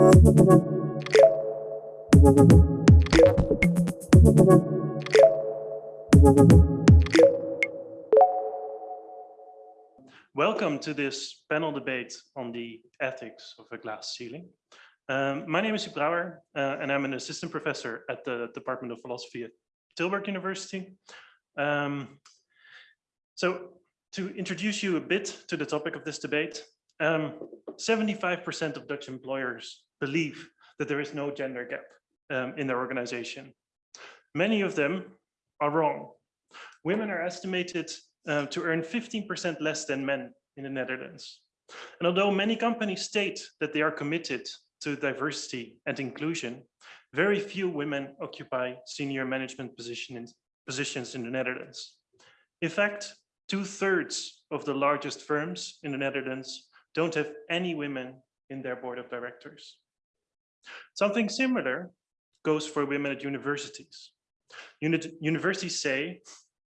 Welcome to this panel debate on the ethics of a glass ceiling. Um, my name is Huub Brouwer, uh, and I'm an assistant professor at the Department of Philosophy at Tilburg University. Um, so to introduce you a bit to the topic of this debate, 75% um, of Dutch employers believe that there is no gender gap um, in their organization. Many of them are wrong. Women are estimated uh, to earn 15% less than men in the Netherlands. And although many companies state that they are committed to diversity and inclusion, very few women occupy senior management positions positions in the Netherlands. In fact, two thirds of the largest firms in the Netherlands don't have any women in their board of directors. Something similar goes for women at universities. Uni universities say,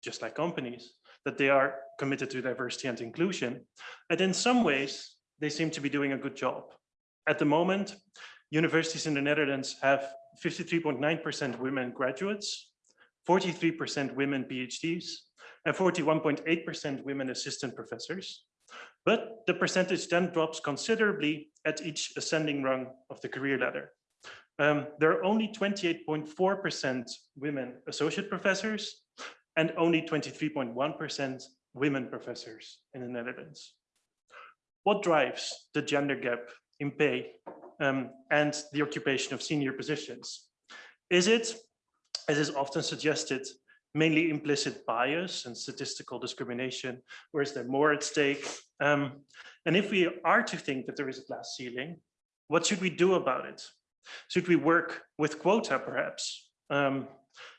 just like companies, that they are committed to diversity and inclusion. And in some ways, they seem to be doing a good job. At the moment, universities in the Netherlands have 53.9% women graduates, 43% women PhDs, and 41.8% women assistant professors. But the percentage then drops considerably at each ascending rung of the career ladder. Um, there are only 28.4% women associate professors and only 23.1% women professors in the Netherlands. What drives the gender gap in pay um, and the occupation of senior positions? Is it, as is often suggested, mainly implicit bias and statistical discrimination, or is there more at stake? Um, and if we are to think that there is a glass ceiling, what should we do about it? Should we work with quota perhaps? Um,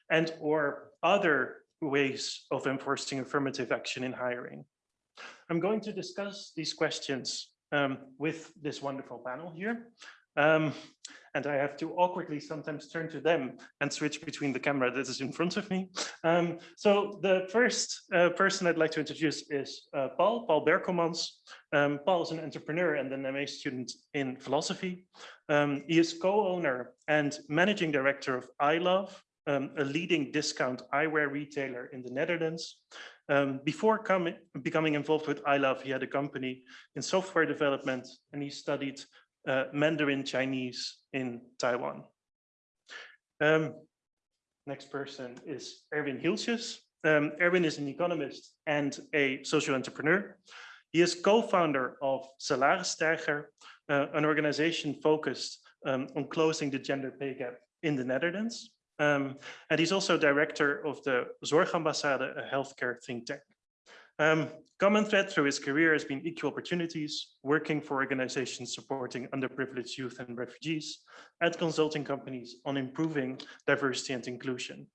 and or other ways of enforcing affirmative action in hiring? I'm going to discuss these questions um, with this wonderful panel here. Um, and I have to awkwardly sometimes turn to them and switch between the camera that is in front of me. Um, so the first uh, person I'd like to introduce is uh, Paul, Paul Berkelmans. Um, Paul is an entrepreneur and an MA student in philosophy. Um, he is co-owner and managing director of iLove, um, a leading discount eyewear retailer in the Netherlands. Um, before coming, becoming involved with iLove, he had a company in software development and he studied uh, Mandarin Chinese in Taiwan. Um, next person is Erwin Hieltjes. Um, Erwin is an economist and a social entrepreneur. He is co-founder of Salarisstijger, uh, an organization focused um, on closing the gender pay gap in the Netherlands. Um, and he's also director of the Zorgambassade, a healthcare think tank. Um, common thread through his career has been equal opportunities, working for organizations supporting underprivileged youth and refugees, and consulting companies on improving diversity and inclusion.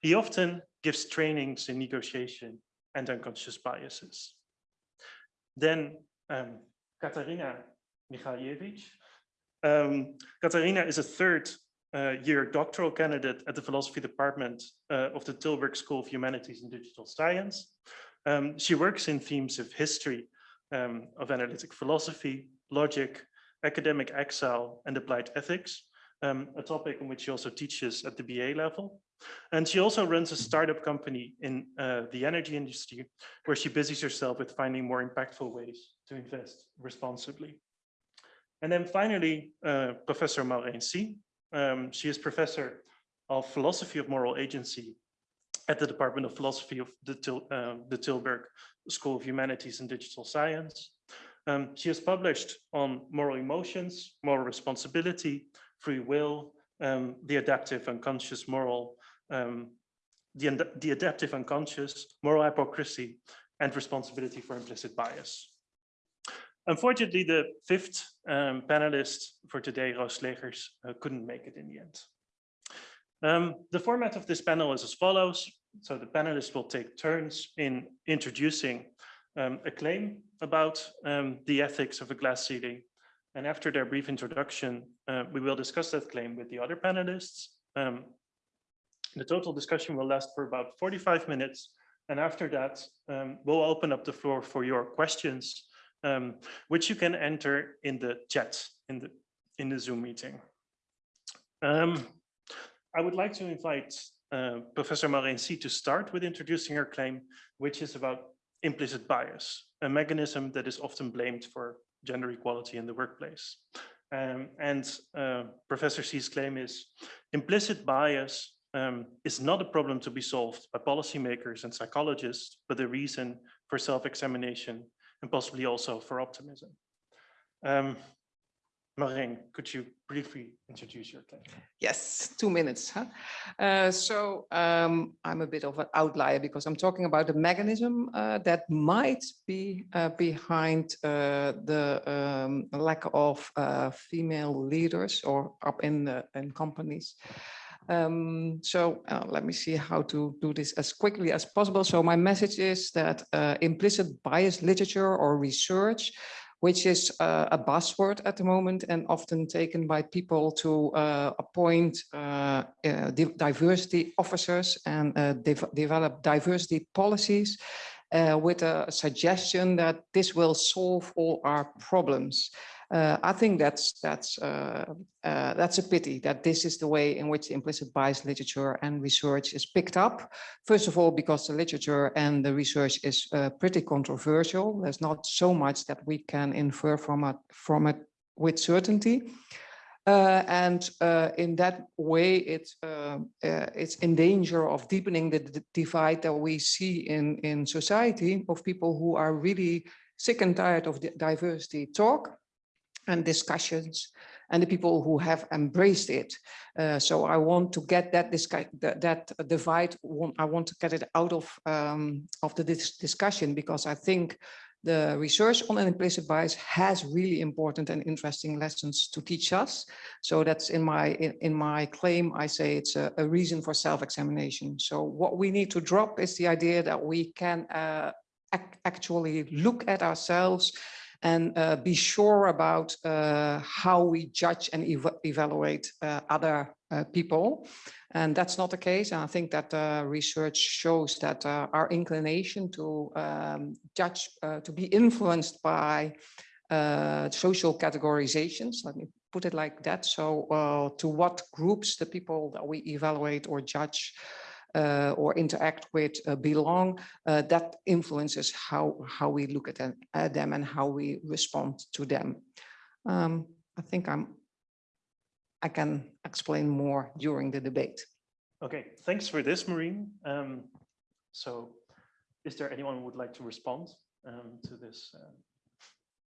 He often gives trainings in negotiation and unconscious biases. Then um, Katarina Michalievich. Um, Katarina is a third uh, year doctoral candidate at the philosophy department uh, of the Tilburg School of Humanities and Digital Science. Um, she works in themes of history, um, of analytic philosophy, logic, academic exile, and applied ethics, um, a topic on which she also teaches at the BA level. And she also runs a startup company in uh, the energy industry, where she busies herself with finding more impactful ways to invest responsibly. And then finally, uh, Professor Maureen Sie. Um, she is professor of philosophy of moral agency at the Department of Philosophy of the, Til uh, the Tilburg School of Humanities and Digital Science. Um, she has published on moral emotions, moral responsibility, free will, um, the adaptive unconscious moral, um, the, the adaptive unconscious, moral hypocrisy, and responsibility for implicit bias. Unfortunately, the fifth um, panelist for today, Roos Slegers, uh, couldn't make it in the end. Um, the format of this panel is as follows. So the panelists will take turns in introducing um, a claim about um, the ethics of a glass ceiling. And after their brief introduction, uh, we will discuss that claim with the other panelists. Um, the total discussion will last for about 45 minutes. And after that, um, we'll open up the floor for your questions, um, which you can enter in the chat in the in the Zoom meeting. Um, I would like to invite uh, Professor Maureen Sie to start with introducing her claim, which is about implicit bias, a mechanism that is often blamed for gender equality in the workplace. Um, and uh, Professor Sie's claim is implicit bias um, is not a problem to be solved by policymakers and psychologists, but a reason for self-examination and possibly also for optimism. Um, Maureen, could you briefly introduce your claim? Yes, two minutes. Huh? Uh, so um, I'm a bit of an outlier because I'm talking about a mechanism uh, that might be uh, behind uh, the um, lack of uh, female leaders or up in, the, in companies. Um, so uh, let me see how to do this as quickly as possible. So my message is that implicit bias literature or research which is uh, a buzzword at the moment and often taken by people to uh, appoint uh, uh diversity officers and uh, de develop diversity policies uh, with a suggestion that this will solve all our problems. Uh, I think that's that's uh, uh, that's a pity that this is the way in which implicit bias literature and research is picked up. First of all, because the literature and the research is uh, pretty controversial. There's not so much that we can infer from it from it with certainty. Uh, and uh, in that way, it's uh, uh it's in danger of deepening the divide that we see in in society of people who are really sick and tired of the diversity talk and discussions and the people who have embraced it. Uh, so I want to get that, that, that divide, I want to get it out of, um, of the dis discussion because I think the research on an implicit bias has really important and interesting lessons to teach us. So that's in my in, in my claim, I say it's a, a reason for self-examination. So what we need to drop is the idea that we can uh, ac actually look at ourselves and uh, be sure about uh, how we judge and ev evaluate uh, other uh, people. And that's not the case. And I think that uh, research shows that uh, our inclination to um, judge, to be influenced by social categorizations, let me put it like that. So to what groups the people that we evaluate or judge or interact with uh, belong, uh, that influences how, how we look at them, at them and how we respond to them. Um, I think I'm, I can explain more during the debate. Okay, thanks for this, Maureen. Um, so is there anyone who would like to respond um, to this, uh,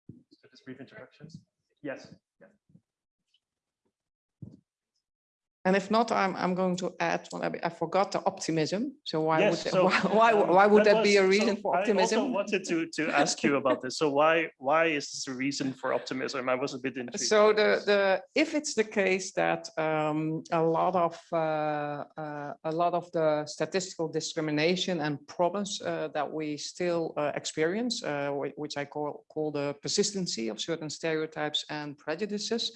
to this brief introduction? Yes. Yeah. And if not, I'm, I'm going to add, well, I, I forgot the optimism. So why yes, would, so, why, why, um, why would that, that be a reason so for optimism? I also wanted to, to ask you about this. So why, why is this a reason for optimism? I was a bit intrigued. So the, the, if it's the case that um, a lot of, uh, uh, a lot of the statistical discrimination and problems uh, that we still uh, experience, uh, which I call, call the persistency of certain stereotypes and prejudices,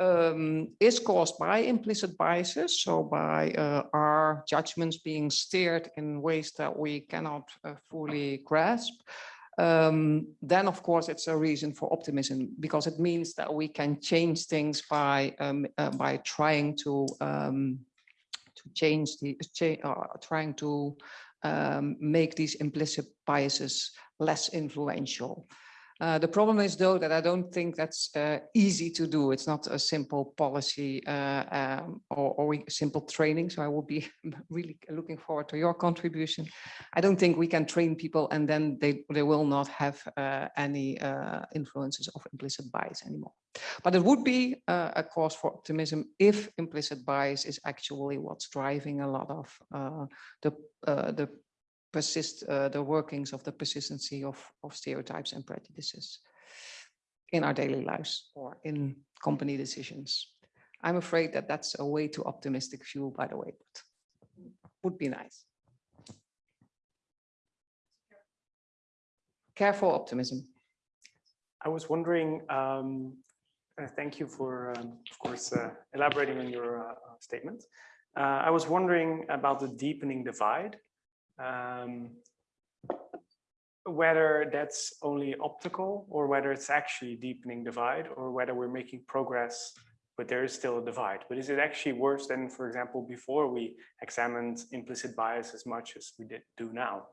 um, is caused by implicit biases, so by uh, our judgments being steered in ways that we cannot uh, fully grasp, um, then of course it's a reason for optimism because it means that we can change things by um, uh, by trying to to change the uh, trying to make these implicit biases less influential. Uh, the problem is, though, that I don't think that's uh, easy to do. It's not a simple policy uh, um, or, or simple training. So I will be really looking forward to your contribution. I don't think we can train people and then they, they will not have uh, any uh, influences of implicit bias anymore. But it would be a cause for optimism if implicit bias is actually what's driving a lot of the, the persist uh, the workings of the persistency of, of stereotypes and prejudices in our daily lives or in company decisions. I'm afraid that that's a way too optimistic view, by the way, but would be nice. Careful optimism. I was wondering, um, uh, thank you for, um, of course, uh, elaborating on your uh, statement. Uh, I was wondering about the deepening divide um, whether that's only optical or whether it's actually deepening divide or whether we're making progress, but there is still a divide. But is it actually worse than, for example, before we examined implicit bias as much as we did do now?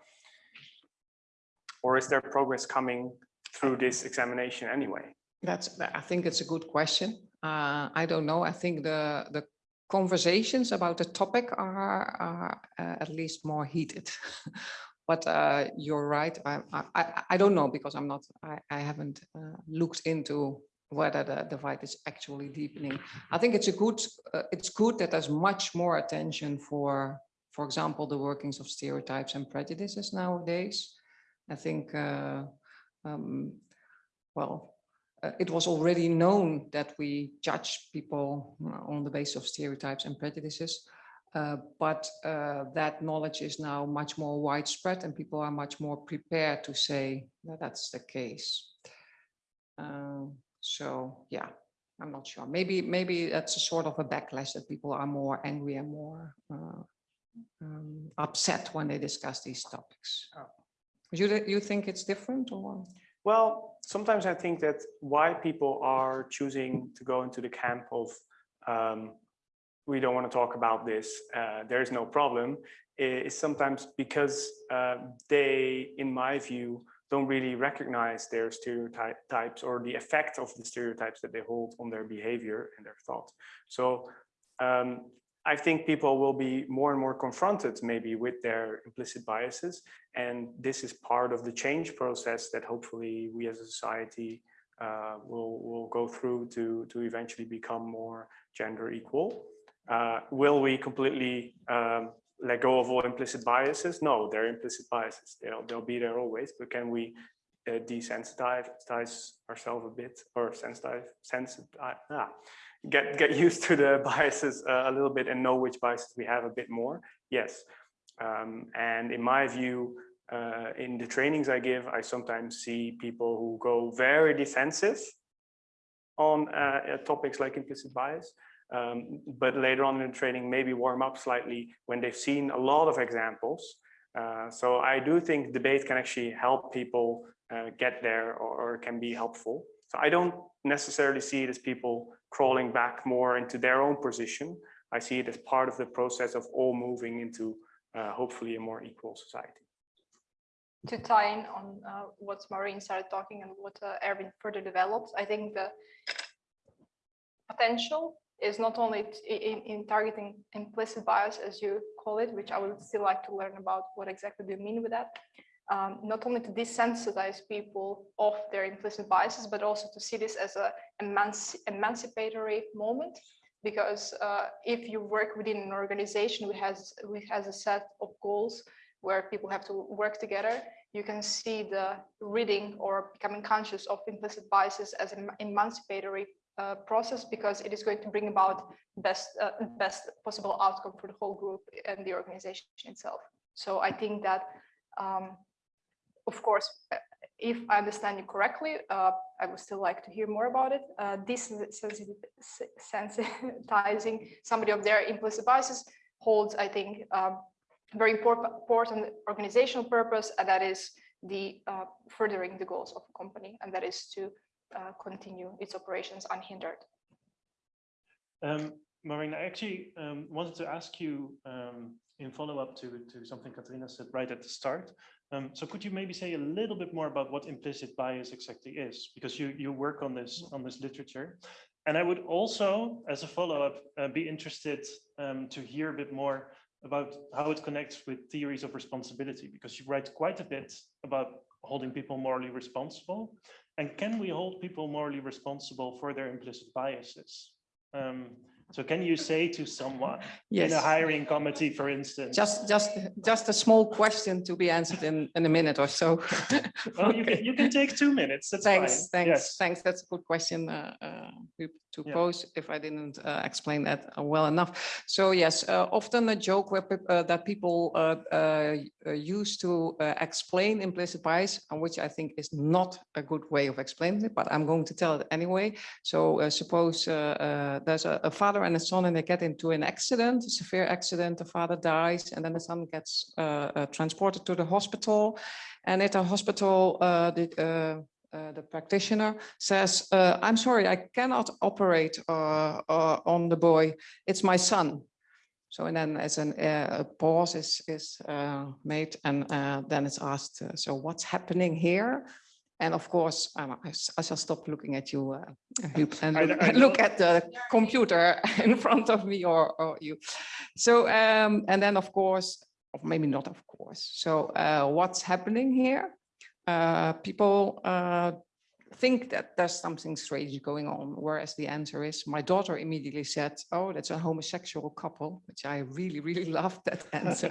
Or is there progress coming through this examination anyway? That's, I think it's a good question. Uh, I don't know. I think the, the conversations about the topic are, are uh, at least more heated. But uh, you're right. I, I, I- don't know because I'm not, I, I haven't uh, looked into whether the divide is actually deepening. I think it's a good, uh, it's good that there's much more attention for, for example, the workings of stereotypes and prejudices nowadays. I think, uh, um, well, uh, it was already known that we judge people uh, on the basis of stereotypes and prejudices. Uh, but uh, that knowledge is now much more widespread and people are much more prepared to say that that's the case. Um, so, yeah, I'm not sure. Maybe, maybe that's a sort of a backlash that people are more angry and more uh, um, upset when they discuss these topics. Oh. You, you think it's different or? Well, sometimes I think that why people are choosing to go into the camp of um, we don't want to talk about this, uh, there is no problem, is sometimes because uh, they, in my view, don't really recognize their stereotypes or the effect of the stereotypes that they hold on their behavior and their thought. So um, I think people will be more and more confronted maybe with their implicit biases. And this is part of the change process that hopefully we as a society uh, will, will go through to, to eventually become more gender equal. Uh, will we completely um, let go of all implicit biases? No, they're implicit biases. They'll, they'll be there always, but can we uh, desensitize ourselves a bit or sensitize, sensitize, ah, get, get used to the biases uh, a little bit and know which biases we have a bit more? Yes. Um, and in my view, uh, in the trainings I give, I sometimes see people who go very defensive on uh, uh, topics like implicit bias. Um, but later on in the training, maybe warm up slightly when they've seen a lot of examples. Uh, so I do think debate can actually help people get there or, or can be helpful. So I don't necessarily see it as people crawling back more into their own position. I see it as part of the process of all moving into uh, hopefully a more equal society. to tie in on uh, what Maureen started talking and what uh, Erwin further developed, I think the potential is not only in, in targeting implicit bias, as you call it, which I would still like to learn about what exactly do you mean with that. Um, not only to desensitize people of their implicit biases, but also to see this as a emanci- emancipatory moment. Because uh, if you work within an organization which has, which has a set of goals where people have to work together, you can see the reading or becoming conscious of implicit biases as an emancipatory uh, process because it is going to bring about best uh, best possible outcome for the whole group and the organization itself. So I think that, um, of course, uh, if I understand you correctly, uh, I would still like to hear more about it. Uh, this sensitizing somebody of their implicit biases holds, I think, um, very important, organizational purpose, and that is the uh, furthering the goals of a company, and that is to uh, continue its operations unhindered. Um, Maureen, I actually um, wanted to ask you um, in follow-up to, to something Katrina said right at the start. Um, so could you maybe say a little bit more about what implicit bias exactly is? Because you, you work on this, on this literature. And I would also, as a follow-up, uh, be interested um, to hear a bit more about how it connects with theories of responsibility, because you write quite a bit about holding people morally responsible. And can we hold people morally responsible for their implicit biases? Um, so can you say to someone in a hiring committee, for instance? Just, just, just a small question to be answered in, in a minute or so. Oh, you can, you can take two minutes, that's fine. Thanks, thanks, Yes. thanks. That's a good question uh, uh, to- Yeah. pose if I didn't uh, explain that uh, well enough. So yes, uh, often a joke where uh, that people uh, uh, uh, use to uh, explain implicit bias, and which I think is not a good way of explaining it, but I'm going to tell it anyway. So uh, suppose uh, uh, there's a, a father father and a son and they get into an accident, a severe accident, the father dies and then the son gets uh, uh, transported to the hospital. And at the hospital, uh, the, uh, uh, the practitioner says, I'm sorry, I cannot operate on the boy. It's my son. So and then as an, uh, a pause is, is uh, made and uh, then it's asked, so what's happening here? And of course, um, I, I shall stop looking at you, uh, and I- look, I look at the computer in front of me or, or you. So, um, and then of course, or maybe not of course. So uh, what's happening here? Uh, people uh, think that there's something strange going on, whereas the answer is, my daughter immediately said, oh, that's a homosexual couple, which I really, really loved that answer.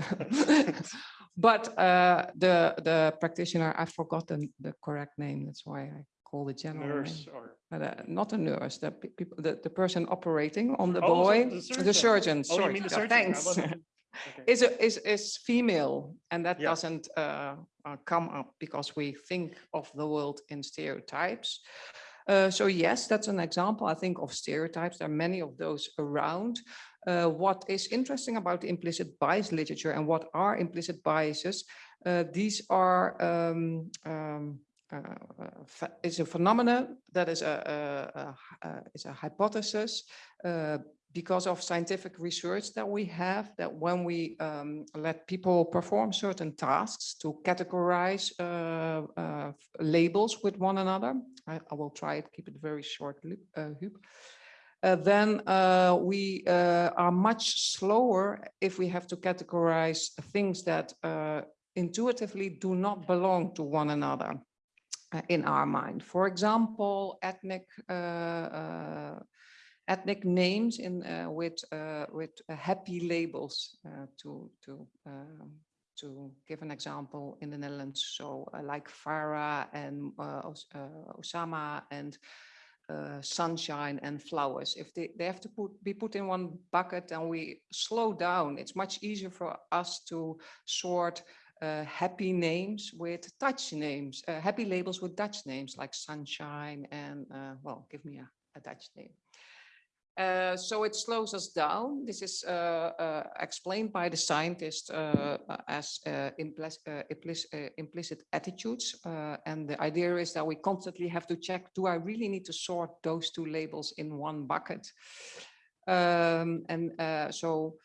But uh, the, the practitioner, I've forgotten the correct name, that's why I call the general name. Nurse or. But, uh, Not a nurse, the people, the, the person operating on the Oh, boy, the the surgeon. surgeon, Oh, sorry, the surgeon? Thanks. okay. Is, a- is, is female, and that Yeah. doesn't uh, uh, come up because we think of the world in stereotypes. Uh, so yes, that's an example, I think, of stereotypes. There are many of those around. Uh, what is interesting about the implicit bias literature and what are implicit biases? Uh, these are um, um, uh, uh, is a phenomenon that is a, a, a is a hypothesis uh, because of scientific research that we have that when we um, let people perform certain tasks to categorize uh, labels with one another, I, I will try to keep it very short. Uh, then uh, we uh, are much slower if we have to categorize things that uh, intuitively do not belong to one another uh, in our mind. For example, ethnic uh, uh, ethnic names in uh, with uh, with uh, happy labels uh, to to um, to give an example in the Netherlands. So uh, like Farah and uh, uh, Osama and uh, sunshine and flowers. If they, they have to put, be put in one bucket and we slow down, it's much easier for us to sort uh, happy names with Dutch names, uh, happy labels with Dutch names like sunshine and, uh, well, give me a, a Dutch name. Uh, so it slows us down. This is uh, uh, explained by the scientists uh, uh, as implicit, attitudes. And the idea is that we constantly have to check, do I really need to sort those two labels in one bucket? Um, and so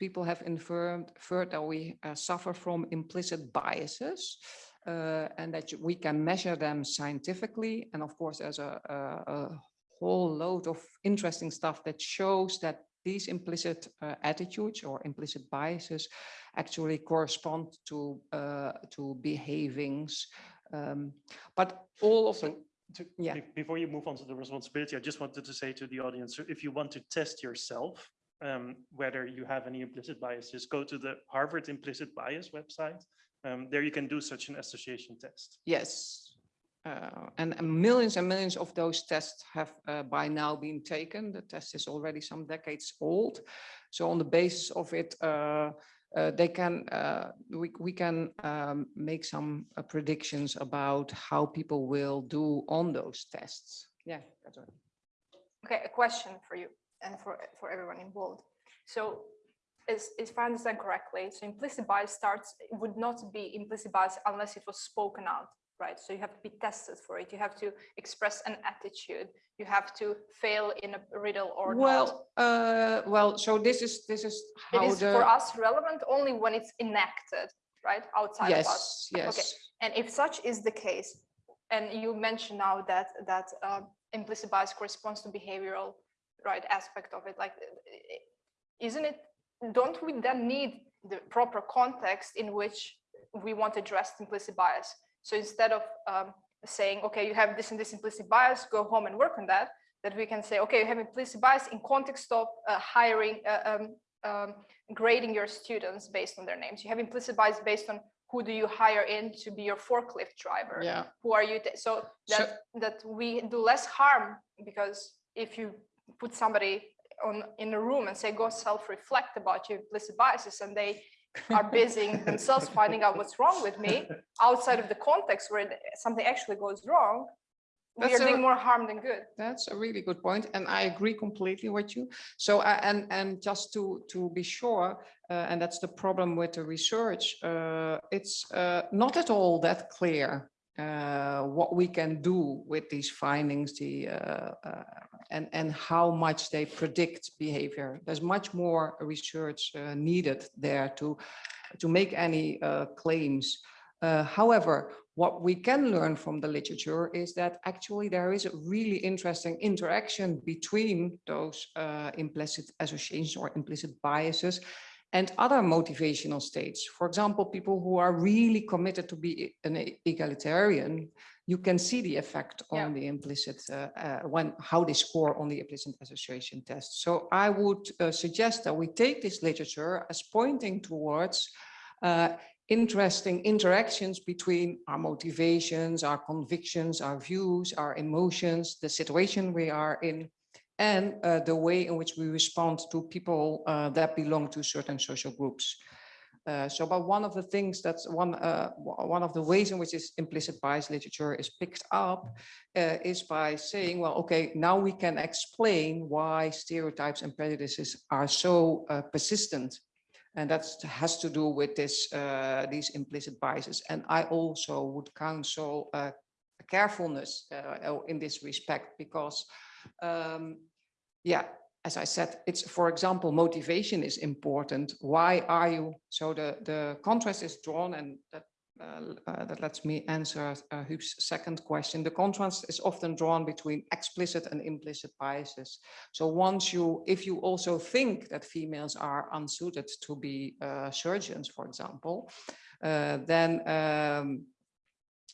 people have inferred, inferred that we suffer from implicit biases and that we can measure them scientifically. And of course, there's a, a, a whole load of interesting stuff that shows that these implicit uh, attitudes or implicit biases actually correspond to uh, to behavings. Um, but all of the, So to, Yeah. before you move on to the responsibility, I just wanted to say to the audience, if you want to test yourself, um, whether you have any implicit biases, go to the Harvard implicit bias website. Um, there you can do such an association test. Yes. Uh, and, millions and millions of those tests have uh, by now been taken. The test is already some decades old. So on the basis of it, uh, uh, they can, uh, we, we can um, make some uh, predictions about how people will do on those tests. Yeah. right. Okay, a question for you and for, for everyone involved. So is, if I understand correctly, so implicit bias starts, would not be implicit bias unless it was spoken out, right? So you have to be tested for it. You have to express an attitude. You have to fail in a riddle or not. Well, uh, well, so this is, this is It how is the. for us relevant only when it's enacted, right? Outside of us. Yes, yes. And if such is the case, and you mentioned now that that uh, implicit bias corresponds to behavioral right aspect of it, like isn't it? Don't we then need the proper context in which we want to address implicit bias? So instead of um, saying, okay, you have this and this implicit bias, go home and work on that, that we can say, okay, you have implicit bias in context of uh, hiring, uh, um, um, grading your students based on their names. You have implicit bias based on who do you hire in to be your forklift driver? Yeah. Who are you? So- that, that we do less harm because if you put somebody on in a room and say, go self-reflect about your implicit biases and they are busy themselves finding out what's wrong with me outside of the context where something actually goes wrong, we That's are doing more harm than good. That's a really good point, and I agree completely with you. So, uh, and, and just to, to be sure, uh, and that's the problem with the research, uh, it's uh, not at all that clear uh, what we can do with these findings, the, uh, uh, and, and how much they predict behavior. There's much more research uh, needed there to, to make any uh, claims. Uh, However, what we can learn from the literature is that actually there is a really interesting interaction between those implicit associations or implicit biases and other motivational states. For example, people who are really committed to be an egalitarian, you can see the effect Yeah. on the implicit, uh, uh, when, how they score on the implicit association test. So I would uh, suggest that we take this literature as pointing towards uh, interesting interactions between our motivations, our convictions, our views, our emotions, the situation we are in, and uh, the way in which we respond to people uh, that belong to certain social groups. Uh, so, but one of the things that's one uh, one of the ways in which this implicit bias literature is picked up uh, is by saying, well, okay, now we can explain why stereotypes and prejudices are so uh, persistent and that has to do with this, these implicit biases. And I also would counsel carefulness in this respect because, um, yeah, as I said, it's, for example, motivation is important. Why are you? So the, the contrast is drawn and that, uh, uh, that lets me answer uh, second question. The contrast is often drawn between explicit and implicit biases. So once you, if you also think that females are unsuited to be uh, surgeons, for example, uh, then um,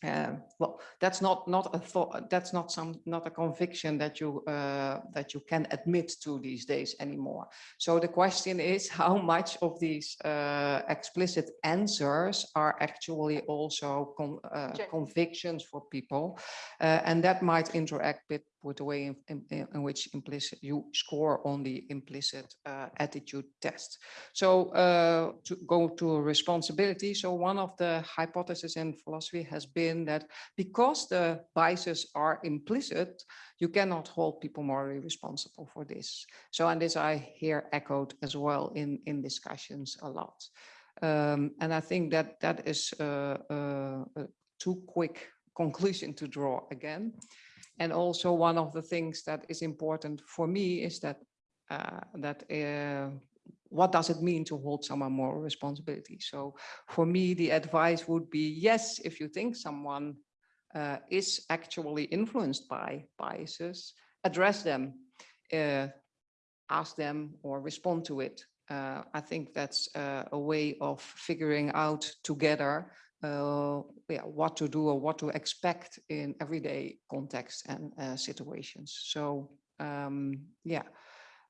uh, well, that's not not a thought. That's not some not a conviction that you uh, that you can admit to these days anymore. So the question is, how much of these uh, explicit answers are actually also con uh, convictions for people, uh, and that might interact with with the way in, in, in which implicit you score on the implicit uh, attitude test. So uh, to go to responsibility. So one of the hypotheses in philosophy has been that because the biases are implicit, you cannot hold people morally responsible for this. So, and this I hear echoed as well in, in discussions a lot. Um, and I think that that is uh, uh, a too quick conclusion to draw again. And also one of the things that is important for me is that uh, that uh, what does it mean to hold someone moral responsibility? So for me, the advice would be, yes, if you think someone uh, is actually influenced by biases, address them, uh, ask them or respond to it. Uh, I think that's uh, a way of figuring out together uh, yeah, what to do or what to expect in everyday context and uh, situations. So um, yeah,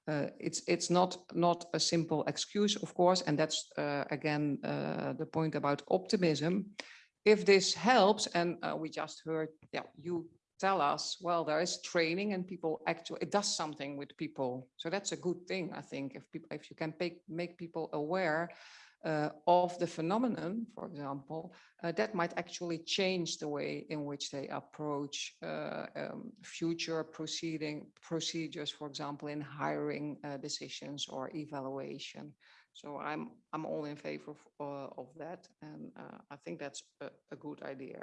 uh, it's it's not not a simple excuse, of course, and that's uh, again uh, the point about optimism. If this helps, and uh, we just heard, yeah, you tell us, well, there is training and people actually it does something with people, so that's a good thing, I think. If people, if you can make make people aware uh, of the phenomenon, for example, uh, that might actually change the way in which they approach uh, um, future proceeding procedures, for example, in hiring uh, decisions or evaluation. So I'm I'm all in favor of, uh, of that, and uh, I think that's a, a good idea.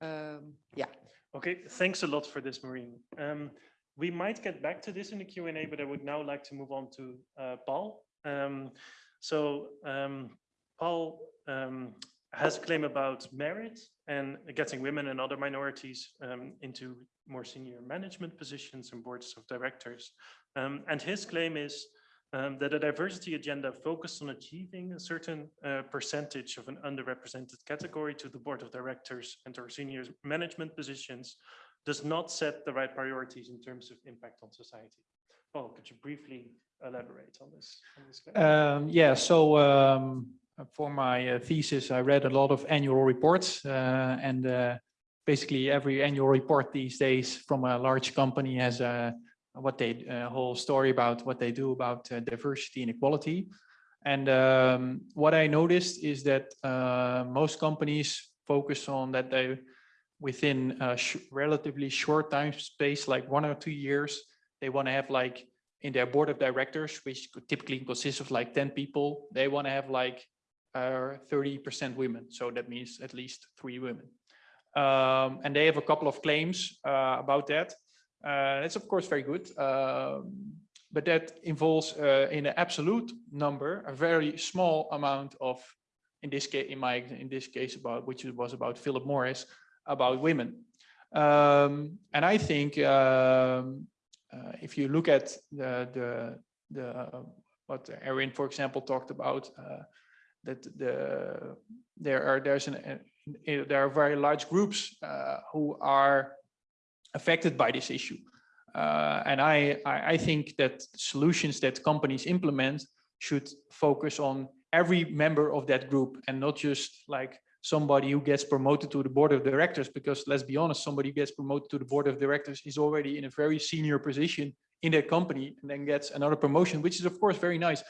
Um, yeah. Okay, thanks a lot for this, Maureen. Um, we might get back to this in the Q&A, but I would now like to move on to Paul. So um, Paul um, has a claim about merit and getting women and other minorities um, into more senior management positions and boards of directors. Um, and his claim is um, that a diversity agenda focused on achieving a certain uh, percentage of an underrepresented category to the board of directors and or senior management positions does not set the right priorities in terms of impact on society. Paul, could you briefly elaborate on this? On this? Um, yeah, so um, for my uh, thesis, I read a lot of annual reports uh, and uh, basically every annual report these days from a large company has a what they a whole story about what they do about diversity and equality. And um, what I noticed is that uh, most companies focus on that they within a sh- relatively short time space, like one or two years, they want to have like in their board of directors, which typically consists of like 10 people, they want to have like uh, 30% women. So that means at least three women. Um, and they have a couple of claims uh, about that. Uh, it's of course very good. Um, but that involves uh, in an absolute number, a very small amount of, in this case, in my, in this case about, which was about Philip Morris, about women. Um, and I think um, uh, if you look at the, the, the, uh, what Erwin, for example, talked about, uh, that the, there are, there's an, there are very large groups uh, who are affected by this issue. Uh, and I, I think that solutions that companies implement should focus on every member of that group and not just like somebody who gets promoted to the board of directors, because let's be honest, somebody who gets promoted to the board of directors is already in a very senior position in their company and then gets another promotion, which is of course very nice.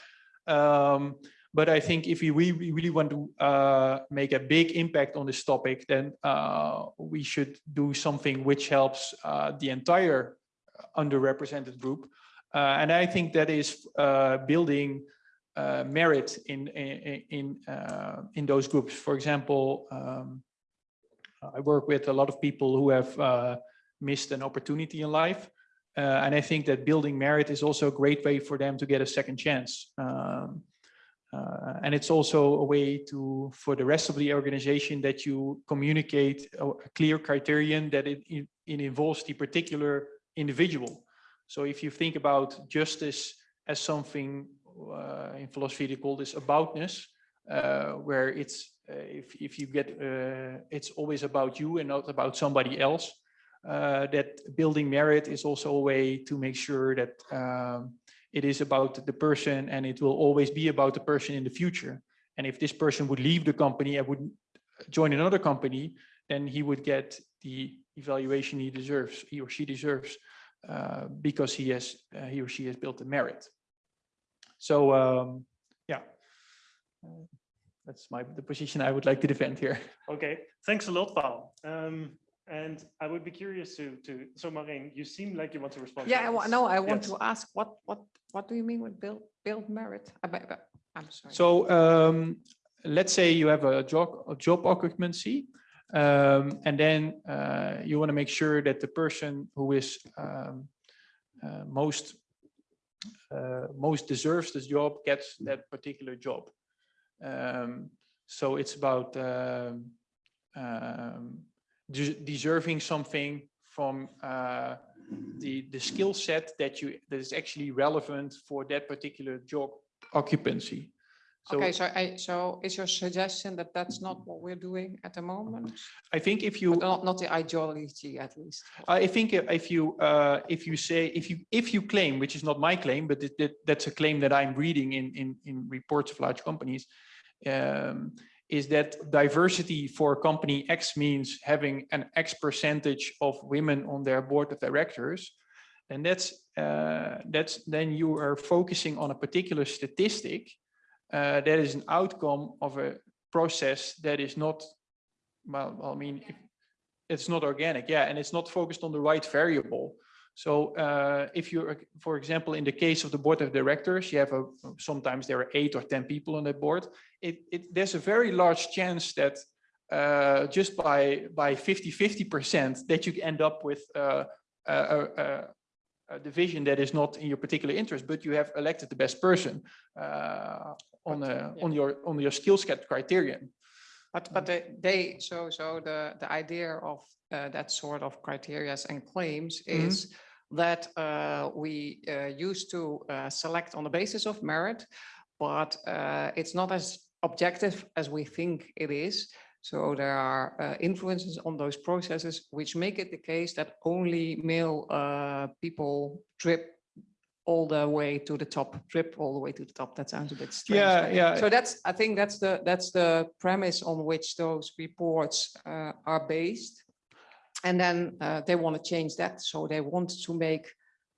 Um, but I think if we really, want to uh, make a big impact on this topic, then uh, we should do something which helps uh, the entire underrepresented group. Uh, and I think that is uh, building uh, merit in in in, uh, in those groups. For example, um, I work with a lot of people who have uh, missed an opportunity in life, uh, and I think that building merit is also a great way for them to get a second chance. Um, uh, and it's also a way to for the rest of the organization that you communicate a, a clear criterion that it, it, it involves the particular individual. So if you think about justice as something uh, in philosophy they call this aboutness, uh, where it's uh, if if you get uh, it's always about you and not about somebody else. Uh, that building merit is also a way to make sure that um, it is about the person and it will always be about the person in the future. And if this person would leave the company and would join another company, then he would get the evaluation he deserves, he or she deserves, uh, because he has uh, he or she has built the merit. So um, yeah, uh, that's my the position I would like to defend here. Okay, thanks a lot, Paul. Um, and I would be curious to, to, so Maureen, you seem like you want to respond. to Yeah, I no, I want Yes. to ask, what, what, what do you mean with build, build merit? I bet- but- I'm sorry. So um, let's say you have a job, a job occupancy, um, and then uh, you want to make sure that the person who is um, uh, most uh, most deserves this job gets that particular job. Um, so it's about um, um, de- deserving something from uh, the the skill set that you that is actually relevant for that particular job occupancy. So Okay, so I, so is your suggestion that that's not what we're doing at the moment? I think if you, But Not, not the ideology at least. I think if you, uh, if you say, if you, if you claim, which is not my claim, but it- that, that's a claim that I'm reading in, in, in reports of large companies, um, is that diversity for company X means having an X percentage of women on their board of directors. And that's, uh, that's, then you are focusing on a particular statistic uh, that is an outcome of a process that is not, well, I mean, it's not organic, yeah, and it's not focused on the right variable. So uh, if you're, for example, in the case of the board of directors, you have a, sometimes there are eight or 10 people on that board. It, it, there's a very large chance that uh, just by, by 50, 50% that you end up with uh, a, a, a- division that is not in your particular interest, but you have elected the best person on, But, a, yeah. on your, on your skill set criterion. But, but they, they, so, so the, the idea of uh, that sort of criterias and claims Mhm. is that uh, we uh, used to uh, select on the basis of merit, but uh, it's not as objective as we think it is. So there are uh, influences on those processes which make it the case that only male uh, people drip all the way to the top, drip all the way to the top. That sounds a bit strange. Yeah, yeah. So that's, I think that's the, that's the premise on which those reports uh, are based. And then uh, they want to change that. So they want to make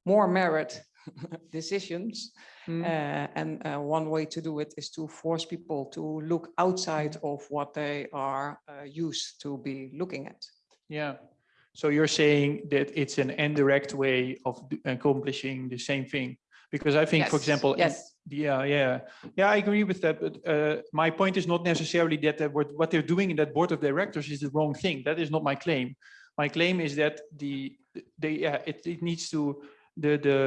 more merit decisions. Mm. Uh, And uh, one way to do it is to force people to look outside of what they are uh, used to be looking at. Yeah. So you're saying that it's an indirect way of accomplishing the same thing? Because I think, for example, Yes, yeah, yeah, yeah, I agree with that. But uh, my point is not necessarily that they were- what they're doing in that board of directors is the wrong thing. That is not my claim. My claim is that the, they, yeah, it, it needs to, the, the,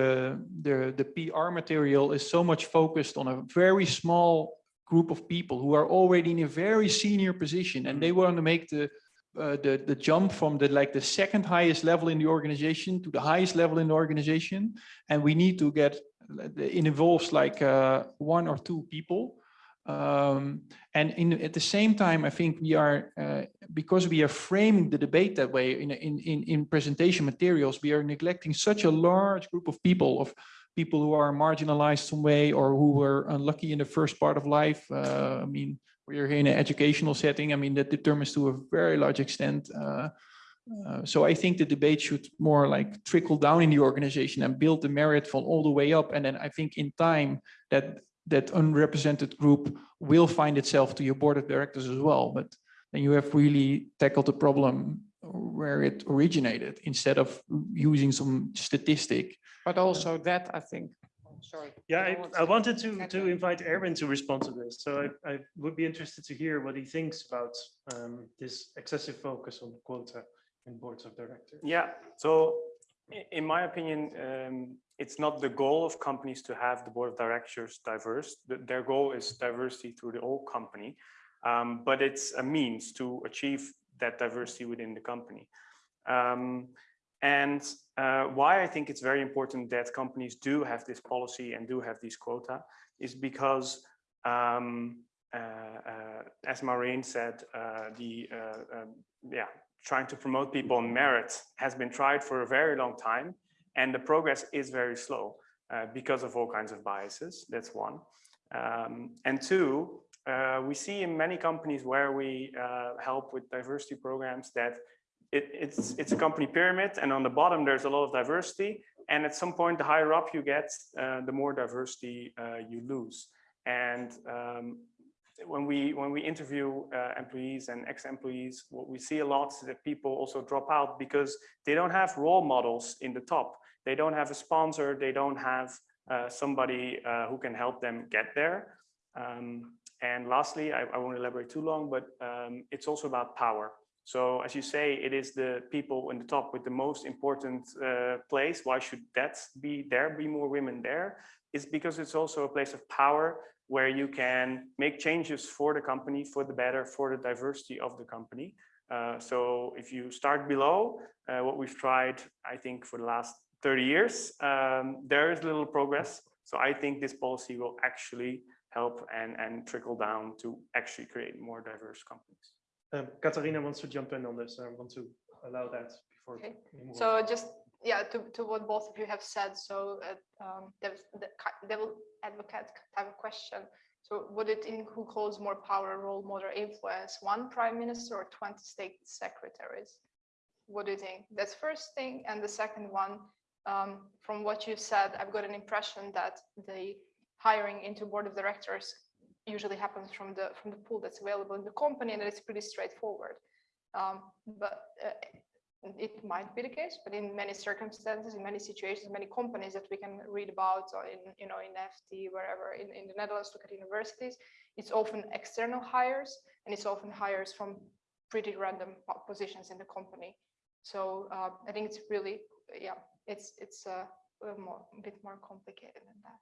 the, the PR material is so much focused on a very small group of people who are already in a very senior position and they want to make the, uh, the, the jump from the, like the second highest level in the organization to the highest level in the organization. And we need to get, it involves like uh, one or two people. Um, and in, at the same time, I think we are, uh, because we are framing the debate that way in, in, in, in presentation materials, we are neglecting such a large group of people, of people who are marginalized some way or who were unlucky in the first part of life. Uh, I mean, we're here in an educational setting. I mean, that determines to a very large extent. Uh, uh, so I think the debate should more like trickle down in the organization and build the merit from all the way up. And then I think in time that that unrepresented group will find itself to your board of directors as well. But then you have really tackled the problem where it originated instead of using some statistic. but also that, I think, sorry. Yeah, I I, want I wanted to, to invite Erwin to respond to this. So I, I would be interested to hear what he thinks about um, this excessive focus on quota in boards of directors. Yeah, so in my opinion, um, it's not the goal of companies to have the board of directors diverse. Their goal is diversity through the whole company. Um, but it's a means to achieve that diversity within the company. Um, and uh, why I think it's very important that companies do have this policy and do have these quota is because um, uh, uh, as Maureen said, uh, the uh, um, yeah, trying to promote people on merit has been tried for a very long time and the progress is very slow uh, because of all kinds of biases. That's one. Um, and two, we see in many companies where we help with diversity programs that it, it's, it's a company pyramid and on the bottom there's a lot of diversity and at some point the higher up you get, uh, the more diversity uh, you lose. And um, when we when we interview uh, employees and ex-employees, what we see a lot is that people also drop out because they don't have role models in the top. They don't have a sponsor. They don't have uh, somebody uh, who can help them get there. Um, and lastly, I, I won't elaborate too long, but um, it's also about power. So as you say, it is the people in the top with the most important uh, place. Why should that be there? Be more women there? It's because it's also a place of power where you can make changes for the company for the better for the diversity of the company. Uh, so if you start below uh, what we've tried, I think for the last 30 years, um, there is little progress. So I think this policy will actually help and, and trickle down to actually create more diverse companies. Um, Katarina wants to jump in on this. I want to allow that before. Okay. we move on. So just, yeah, to, to what both of you have said, so uh, um, was the devil advocate type of question. So would it include who holds more power, role model, influence, one prime minister or 20 state secretaries? What do you think? That's first thing. And the second one, um, from what you said, I've got an impression that the hiring into board of directors usually happens from the from the pool that's available in the company and it's pretty straightforward. Um, but uh, it might be the case, but in many circumstances, in many situations, many companies that we can read about or in, you know, in FT, wherever, in, in the Netherlands, look at universities, it's often external hires and it's often hires from pretty random positions in the company. So uh, I think it's really, yeah, it's, it's uh, more, a bit more complicated than that.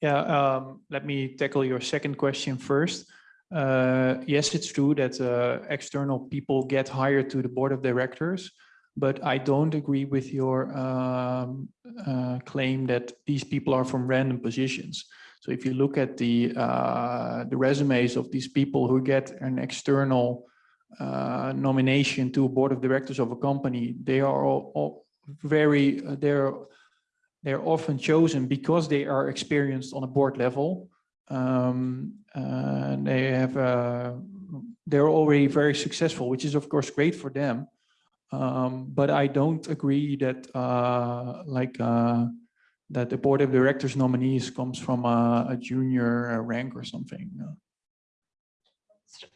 Yeah, um, let me tackle your second question first. Uh, yes, it's true that uh, external people get hired to the board of directors, but I don't agree with your um, uh, claim that these people are from random positions. So if you look at the uh, the resumes of these people who get an external uh, nomination to a board of directors of a company, they are all, all very uh, they're they're often chosen because they are experienced on a board level. Um, uh, they have, uh, they're already very successful, which is of course great for them. Um, but I don't agree that uh, like uh, that the board of directors nominees comes from a, a junior rank or something.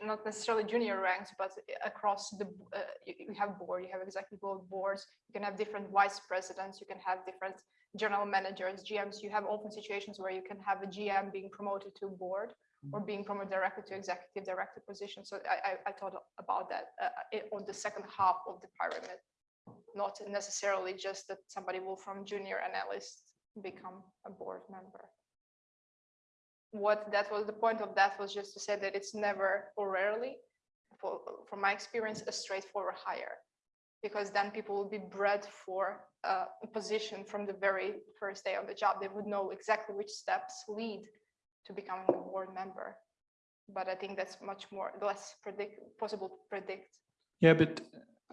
Not necessarily junior ranks, but across the, uh, you, you have board, you have executive board boards, you can have different vice presidents, you can have different general managers, GMs, you have often situations where you can have a GM being promoted to board or being promoted directly to executive director position. So I, I, I thought about that uh, on the second half of the pyramid, not necessarily just that somebody will from junior analyst become a board member. What that was, the point of that was just to say that it's never or rarely, for, from my experience, a straightforward hire. Because then people will be bred for a position from the very first day on the job. They would know exactly which steps lead to becoming a board member. But I think that's much more, less predict, possible to predict. Yeah, but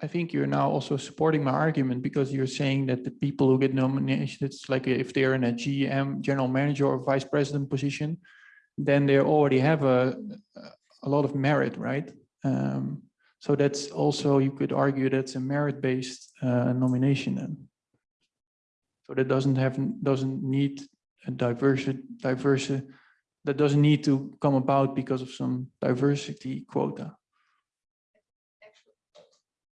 I think you're now also supporting my argument because you're saying that the people who get nominated, it's like if they're in a GM, general manager or vice president position, then they already have a, a lot of merit, right? Um, so that's also, you could argue that's a merit-based uh, nomination then. So that doesn't have, doesn't need a diverse, diverse, that doesn't need to come about because of some diversity quota.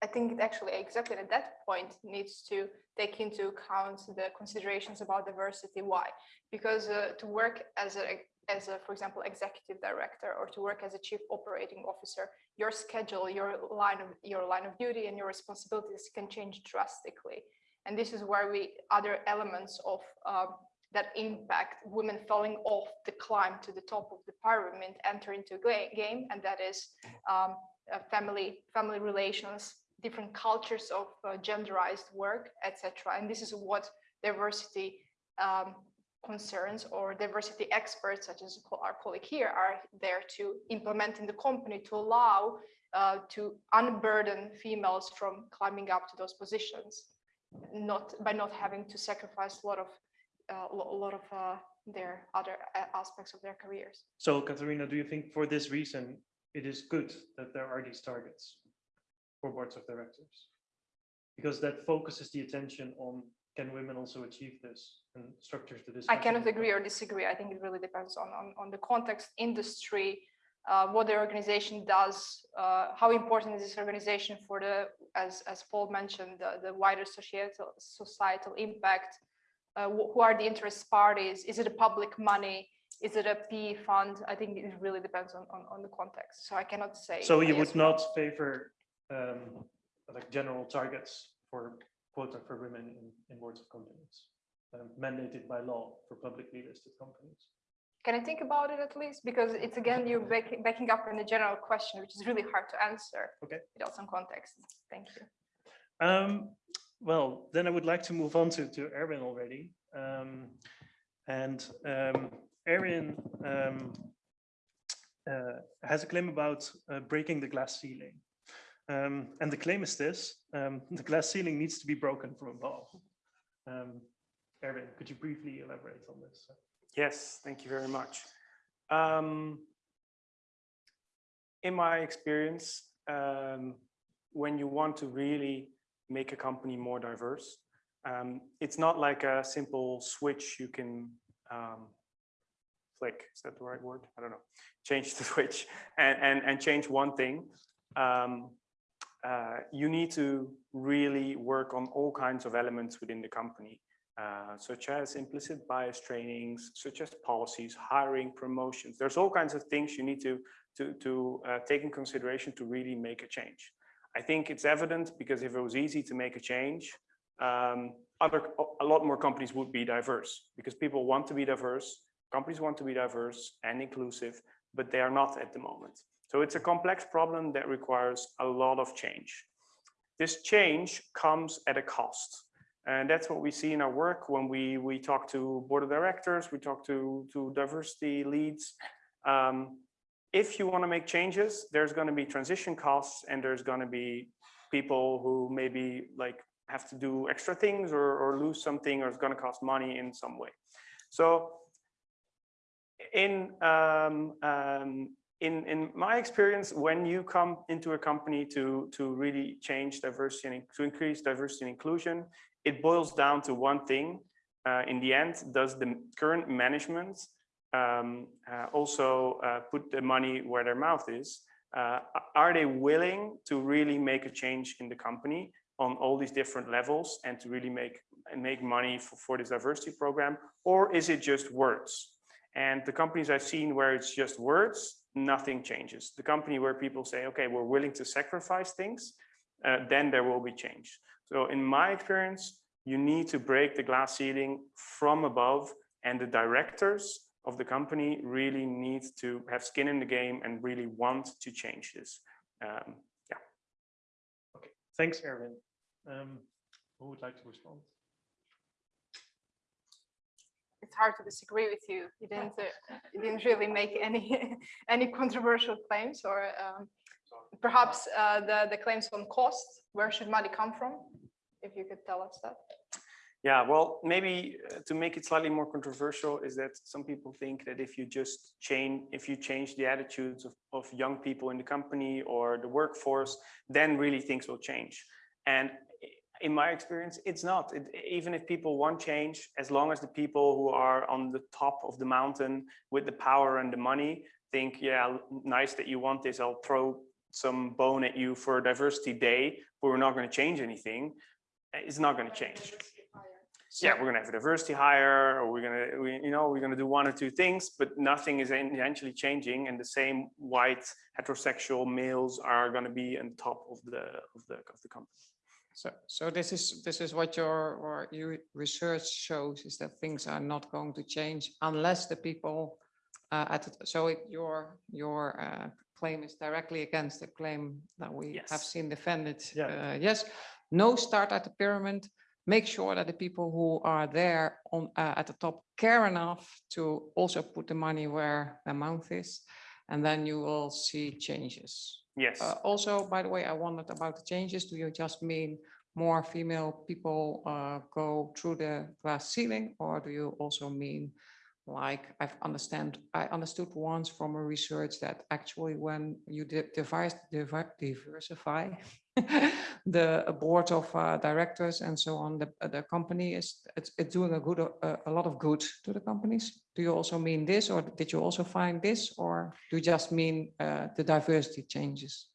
I think it actually exactly at that point needs to take into account the considerations about diversity. Why? Because uh, to work as a, as a, for example, executive director or to work as a chief operating officer, your schedule, your line of your line of duty and your responsibilities can change drastically. And this is where we other elements of um, that impact women falling off the climb to the top of the pyramid enter into ga- game, and that is um, uh, family family relations, different cultures of uh, genderized work, etc. And this is what diversity um, concerns or diversity experts, such as our colleague here, are there to implement in the company to allow uh, to unburden females from climbing up to those positions, not by not having to sacrifice a lot of uh, a lot of uh, their other aspects of their careers. So Katerina, do you think for this reason, it is good that there are these targets for boards of directors? Because that focuses the attention on can women also achieve this and structures the I cannot agree or disagree. I think it really depends on, on, on the context, industry, uh, what the organization does, uh, how important is this organization for the, as, as Paul mentioned, the, the wider societal, societal impact, uh, who are the interest parties? Is it a public money? Is it a PE fund? I think it really depends on, on, on the context. So I cannot say. So you would not favor um, like general targets for quota for women in, in boards of companies um, mandated by law for publicly listed companies? Can I think about it at least? Because it's again, you're backing, backing up on the general question, which is really hard to answer. Okay. Without some context. Thank you. Um, well, then I would like to move on to, to Erwin already. Um, and um, um, uh, has a claim about uh, breaking the glass ceiling. Um, and the claim is this, um, the glass ceiling needs to be broken from above. Um, Erwin, could you briefly elaborate on this? Yes, thank you very much. Um, in my experience, um, when you want to really make a company more diverse, um, it's not like a simple switch you can flick. Is that the right word? I don't know. Change the switch and, and, and change one thing. Um, uh, you need to really work on all kinds of elements within the company uh, such as implicit bias trainings, such as policies, hiring, promotions. There's all kinds of things you need to, to, to uh, take in consideration to really make a change. I think it's evident because if it was easy to make a change, um, other, a lot more companies would be diverse because people want to be diverse, companies want to be diverse and inclusive, but they are not at the moment. So it's a complex problem that requires a lot of change. This change comes at a cost. And that's what we see in our work when we, we talk to board of directors, we talk to, to diversity leads. Um, if you want to make changes, there's going to be transition costs and there's going to be people who maybe like have to do extra things or, or lose something or it's going to cost money in some way. So in, um, um, in, in my experience, when you come into a company to, to really change diversity and to increase diversity and inclusion, it boils down to one thing. Uh, in the end, does the current management um, uh, also uh, put the money where their mouth is? uh, are they willing to really make a change in the company on all these different levels and to really make make money for, for this diversity program or is it just words and the companies i've seen where it's just words nothing changes the company where people say okay we're willing to sacrifice things uh, then there will be change so in my experience you need to break the glass ceiling from above and the directors of the company really need to have skin in the game and really want to change this. Um, yeah. Okay. Thanks, Erwin. Um, Who would like to respond? It's hard to disagree with you. You didn't, uh, you didn't really make any, any controversial claims or um, perhaps uh, the, the claims on cost, where should money come from? If you could tell us that. yeah, well, maybe uh, to make it slightly more controversial is that some people think that if you just change, if you change the attitudes of, of young people in the company or the workforce, then really things will change. And in my experience, it's not. It, even if people want change, as long as the people who are on the top of the mountain with the power and the money think, yeah, nice that you want this, I'll throw some bone at you for diversity day, but we're not going to change anything. Eh, it's not going to change. Yeah, we're gonna have a diversity hire, or we're gonna, we, you know, we're gonna do one or two things, but nothing is eventually changing, and the same white heterosexual males are gonna be on top of the of the of the company. So, so this is, this is what your, or your research shows is that things are not going to change unless the people uh, at, the- so it, your, your uh, claim is directly against the claim that we have seen defended. Yeah. Uh, Yes, no start at the pyramid. Make sure that the people who are there on, uh, at the top care enough to also put the money where their mouth is. And then you will see changes. Yes. Uh, also, by the way, I wondered about the changes. Do you just mean more female people uh, go through the glass ceiling? Or do you also mean like I've understand, I understood once from a research that actually when you diversify the board of uh, directors and so on, the, the company is, it's, it's doing a good, uh, a lot of good to the companies. Do you also mean this, or did you also find this, or do you just mean uh, the diversity changes?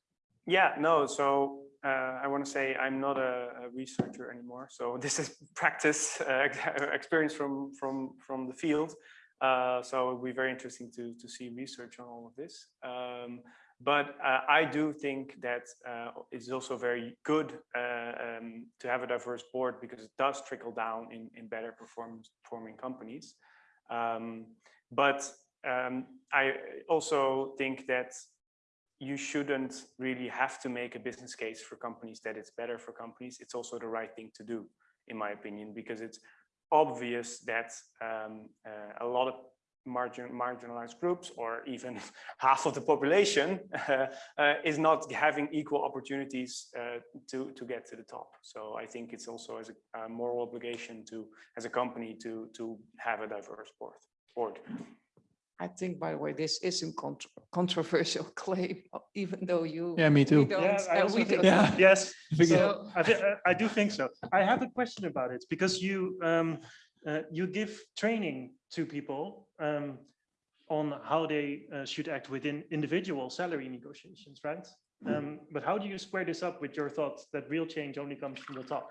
Yeah, no, so uh, I want to say I'm not a, a researcher anymore. So this is practice uh, experience from from from the field. Uh, so it'll be very interesting to to see research on all of this. Um, but uh, I do think that uh, it's also very good uh, um, to have a diverse board because it does trickle down in in better performing companies. Um, but um, I also think that you shouldn't really have to make a business case for companies that it's better for companies. It's also the right thing to do, in my opinion, because it's obvious that um, uh, a lot of margin, marginalized groups or even half of the population uh, uh, is not having equal opportunities uh, to, to get to the top. So I think it's also as a, a moral obligation to, as a company to, to have a diverse board. board. I think, by the way, this isn't contr- controversial claim, even though you. Yeah, me too. Yeah, I uh, also think Yeah. Yes, so I, do think so. I have a question about it because you um, uh, you give training to people um, on how they uh, should act within individual salary negotiations, right? Um, but how do you square this up with your thoughts that real change only comes from the top?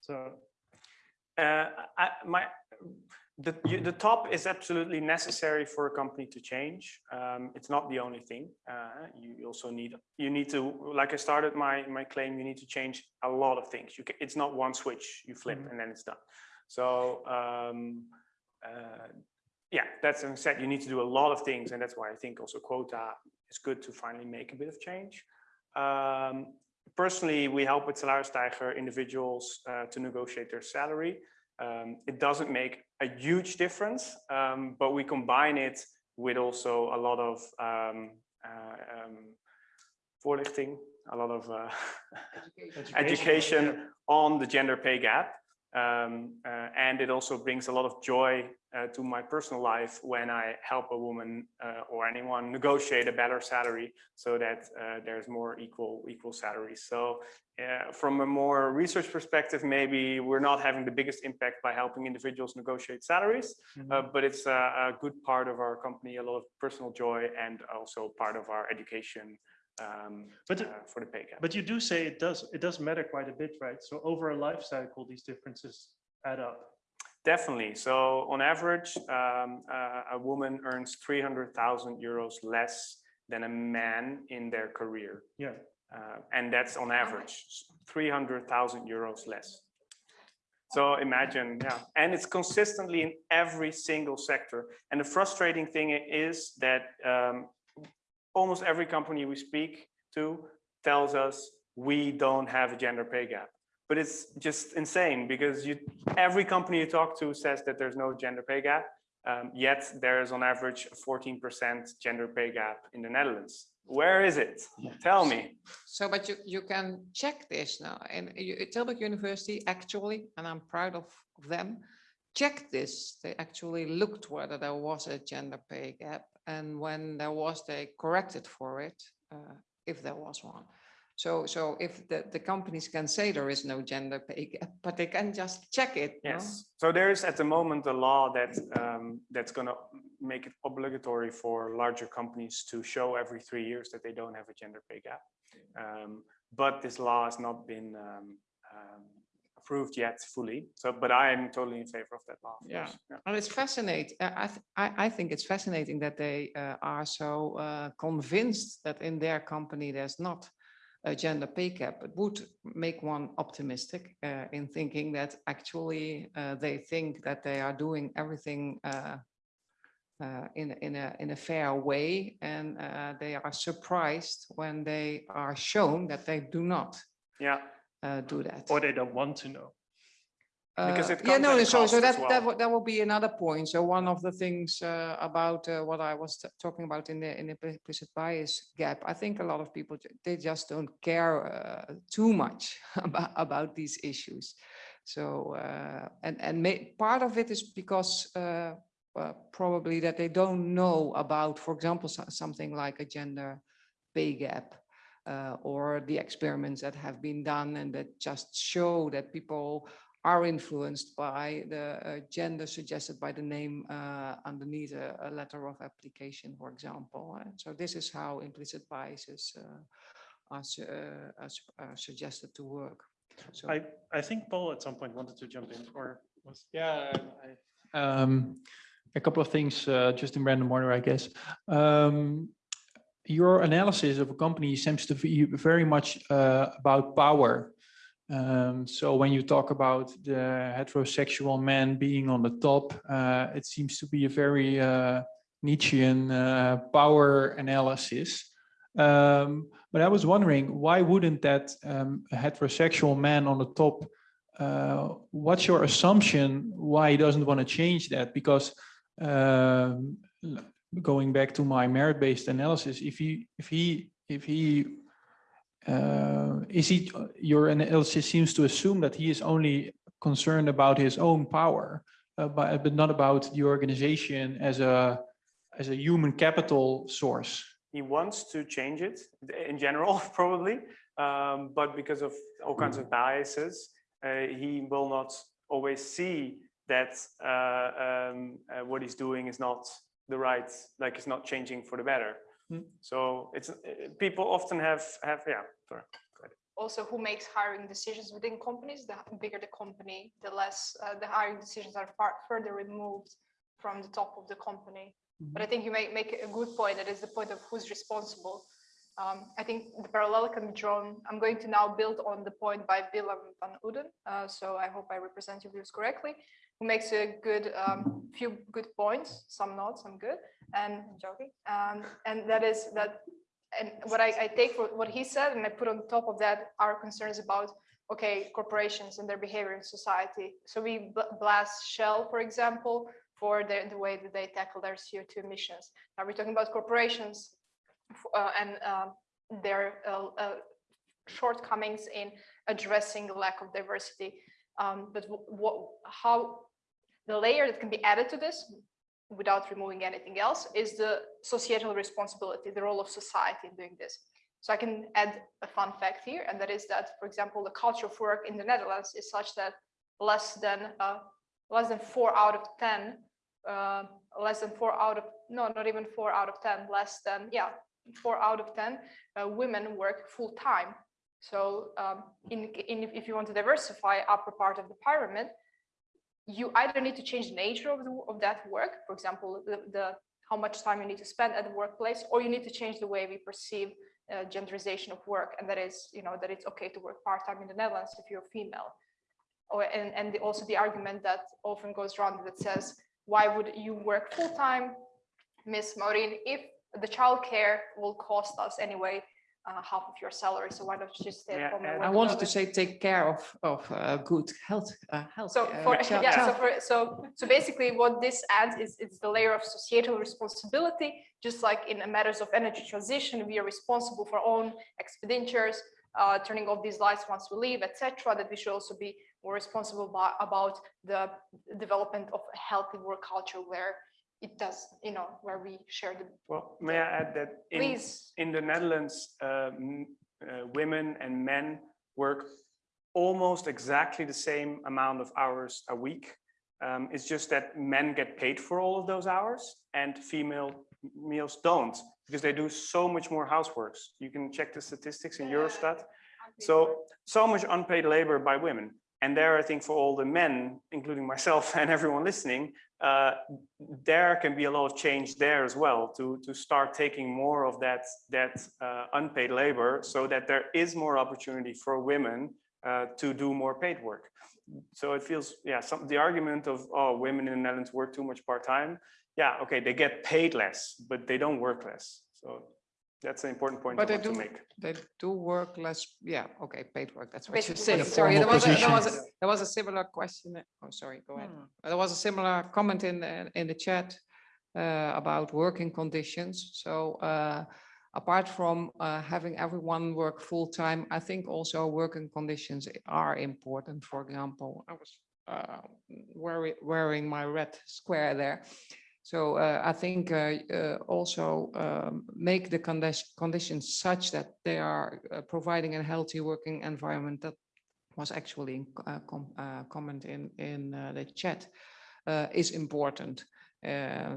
So Uh, I, my, the, you, the top is absolutely necessary for a company to change. Um, it's not the only thing. Uh, you also need, you need to, like I started my, my claim, you need to change a lot of things. You can, it's not one switch you flip Mhm. and then it's done. So, um, uh, yeah, that's what I said, you need to do a lot of things. And that's why I think also quota is good to finally make a bit of change. Um, personally, we help with Salarisstijger individuals uh, to negotiate their salary. Um, it doesn't make a huge difference, um, but we combine it with also a lot of um, uh, um, voorlichting, a lot of uh, education on the gender pay gap. Um, uh, and it also brings a lot of joy uh, to my personal life when I help a woman uh, or anyone negotiate a better salary so that uh, there's more equal equal salaries. So uh, from a more research perspective, maybe we're not having the biggest impact by helping individuals negotiate salaries, uh, but it's a, a good part of our company, a lot of personal joy and also part of our education um, But uh, for the pay gap. But you do say it does, it does matter quite a bit, right? So over a life cycle, these differences add up. Definitely. So on average, um, uh, a woman earns 300,000 euros less than a man in their career. Yeah. Uh, and that's on average, 300,000 euros less. So imagine, yeah, and it's consistently in every single sector. And the frustrating thing is that um, almost every company we speak to tells us we don't have a gender pay gap. But it's just insane because you, every company you talk to says that there's no gender pay gap. Um, yet there's on average a 14% gender pay gap in the Netherlands. Where is it? Tell me. So, but you, you can check this now and you- Tilburg University actually, and I'm proud of of them, checked this. They actually looked whether there was a gender pay gap and when there was, they corrected for it, uh, if there was one. So, so if the, the companies can say there is no gender pay gap, but they can just check it. no? Yes. So there is at the moment a law that um, that's going to make it obligatory for larger companies to show every three years that they don't have a gender pay gap. Um, but this law has not been um, approved yet fully. So, but I am totally in favor of that law. of Yeah. yeah. And it's fascinating. I, th- I, think it's fascinating that they uh, are so uh, convinced that in their company there's not a gender pay gap. It would make one optimistic uh, in thinking that actually uh, they think that they are doing everything uh, uh, in, in, a, in a fair way and uh, they are surprised when they are shown that they do not Yeah. Uh, do that. Or they don't want to know. Because Uh, it Yeah, no, so, so that, that, well. will- that will be another point. So one of the things uh, about uh, what I was talking about in the, in the implicit bias gap, I think a lot of people, they just don't care uh, too much about, about these issues. So, uh, and, and may, part of it is because probably that they don't know about, for example, so- something like a gender pay gap uh, or the experiments that have been done and that just show that people are influenced by the uh, gender suggested by the name uh, underneath a, a letter of application, for example. uh, So this is how implicit biases uh, are, su- uh, are su- are suggested to work. So I, I think Paul at some point wanted to jump in or was. Yeah, I- um, a couple of things, uh, just in random order, I guess. Um, your analysis of a company seems to be very much uh, about power. Um, so when you talk about the heterosexual man being on the top, uh, it seems to be a very uh, Nietzschean uh, power analysis. Um, but I was wondering, why wouldn't that um, heterosexual man on the top uh, what's your assumption why he doesn't want to change that? Because um, going back to my merit-based analysis, if he, if he, if he, uh, is he, your analysis seems to assume that he is only concerned about his own power, uh, but, but not about the organization as a, as a human capital source. He wants to change it in general, probably, um, but because of all kinds of biases, uh, he will not always see that uh, um, uh, what he's doing is not the right, like it's not changing for the better. Hmm. So it's uh, people often have have yeah. Sorry. also who makes hiring decisions within companies, the bigger the company, the less uh, the hiring decisions are far further removed from the top of the company. But I think you make, make a good point, that is the point of who's responsible. Um, I think the parallel can be drawn. I'm going to now build on the point by Willem van Uden. Uh, so I hope I represent your views correctly, who makes a good um, few good points, some not, some good, and I'm joking. Um, and that is that and what I, I take for what he said and I put on top of that our concerns about okay corporations and their behavior in society. So we bl- blast Shell, for example, for the, the way that they tackle their CO2 emissions. Now we're talking about corporations uh, and um, their uh, uh, shortcomings in addressing the lack of diversity. Um, but what, how, the layer that can be added to this without removing anything else is the societal responsibility, the role of society in doing this. So I can add a fun fact here, and that is that, for example, the culture of work in the Netherlands is such that less than uh, less than four out of ten, uh, less than four out of no, not even four out of ten, less than yeah, four out of ten uh, women work full time. So um, in, in if you want to diversify upper part of the pyramid, you either need to change the nature of the of that work, for example, the, the how much time you need to spend at the workplace, or you need to change the way we perceive uh, genderization of work, and that is, you know, that it's okay to work part-time in the Netherlands if you're female. Or, and, and the, also the argument that often goes around that says, why would you work full-time, Miss Maureen, if the childcare will cost us anyway uh, half of your salary, so why don't you just stay Yeah, home and and work I wanted to say, take care of, of uh, good health, uh, health. So uh, for, yeah, so for, so, so basically what this adds is it's the layer of societal responsibility, just like in matters of energy transition, we are responsible for our own expenditures, uh, turning off these lights once we leave, etc. That we should also be more responsible by, about the development of a healthy work culture where it does, you know, where we share the, Well, may I add that in, please. in the Netherlands, um, uh, women and men work almost exactly the same amount of hours a week. Um, it's just that men get paid for all of those hours and female males don't because they do so much more houseworks. You can check the statistics in Eurostat. So, so much unpaid labor by women. And there, I think for all the men, including myself and everyone listening, uh, there can be a lot of change there as well to, to start taking more of that, that uh, unpaid labor so that there is more opportunity for women uh, to do more paid work. So it feels, yeah, some, the argument of, oh, women in the Netherlands work too much part-time. Yeah, okay, they get paid less, but they don't work less. So that's an important point I But they want to do, make. they do work less, yeah, okay, paid work, that's what you Basically, say. Sorry, there formal was, a- there was, a- position? there was a similar question, oh, sorry, go ahead. Hmm. There was a similar comment in, the in the chat uh, about working conditions. So uh, apart from uh, having everyone work full-time, I think also working conditions are important. For example, I was uh, wearing, wearing my red square there. So uh, I think uh, uh, also um, make the condi- conditions such that they are uh, providing a healthy working environment. That was actually in uh, com uh, comment in in the chat is important.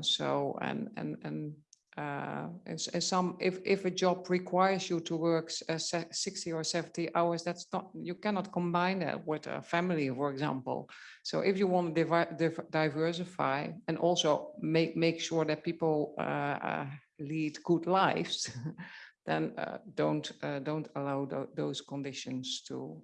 So and and and uh, as, as some if if a job requires you to work uh, 60 or 70 hours, that's not you cannot combine that with a family, for example. So if you want to diversify and also make make sure that people uh, uh, lead good lives, then uh, don't uh, don't allow tho- those conditions to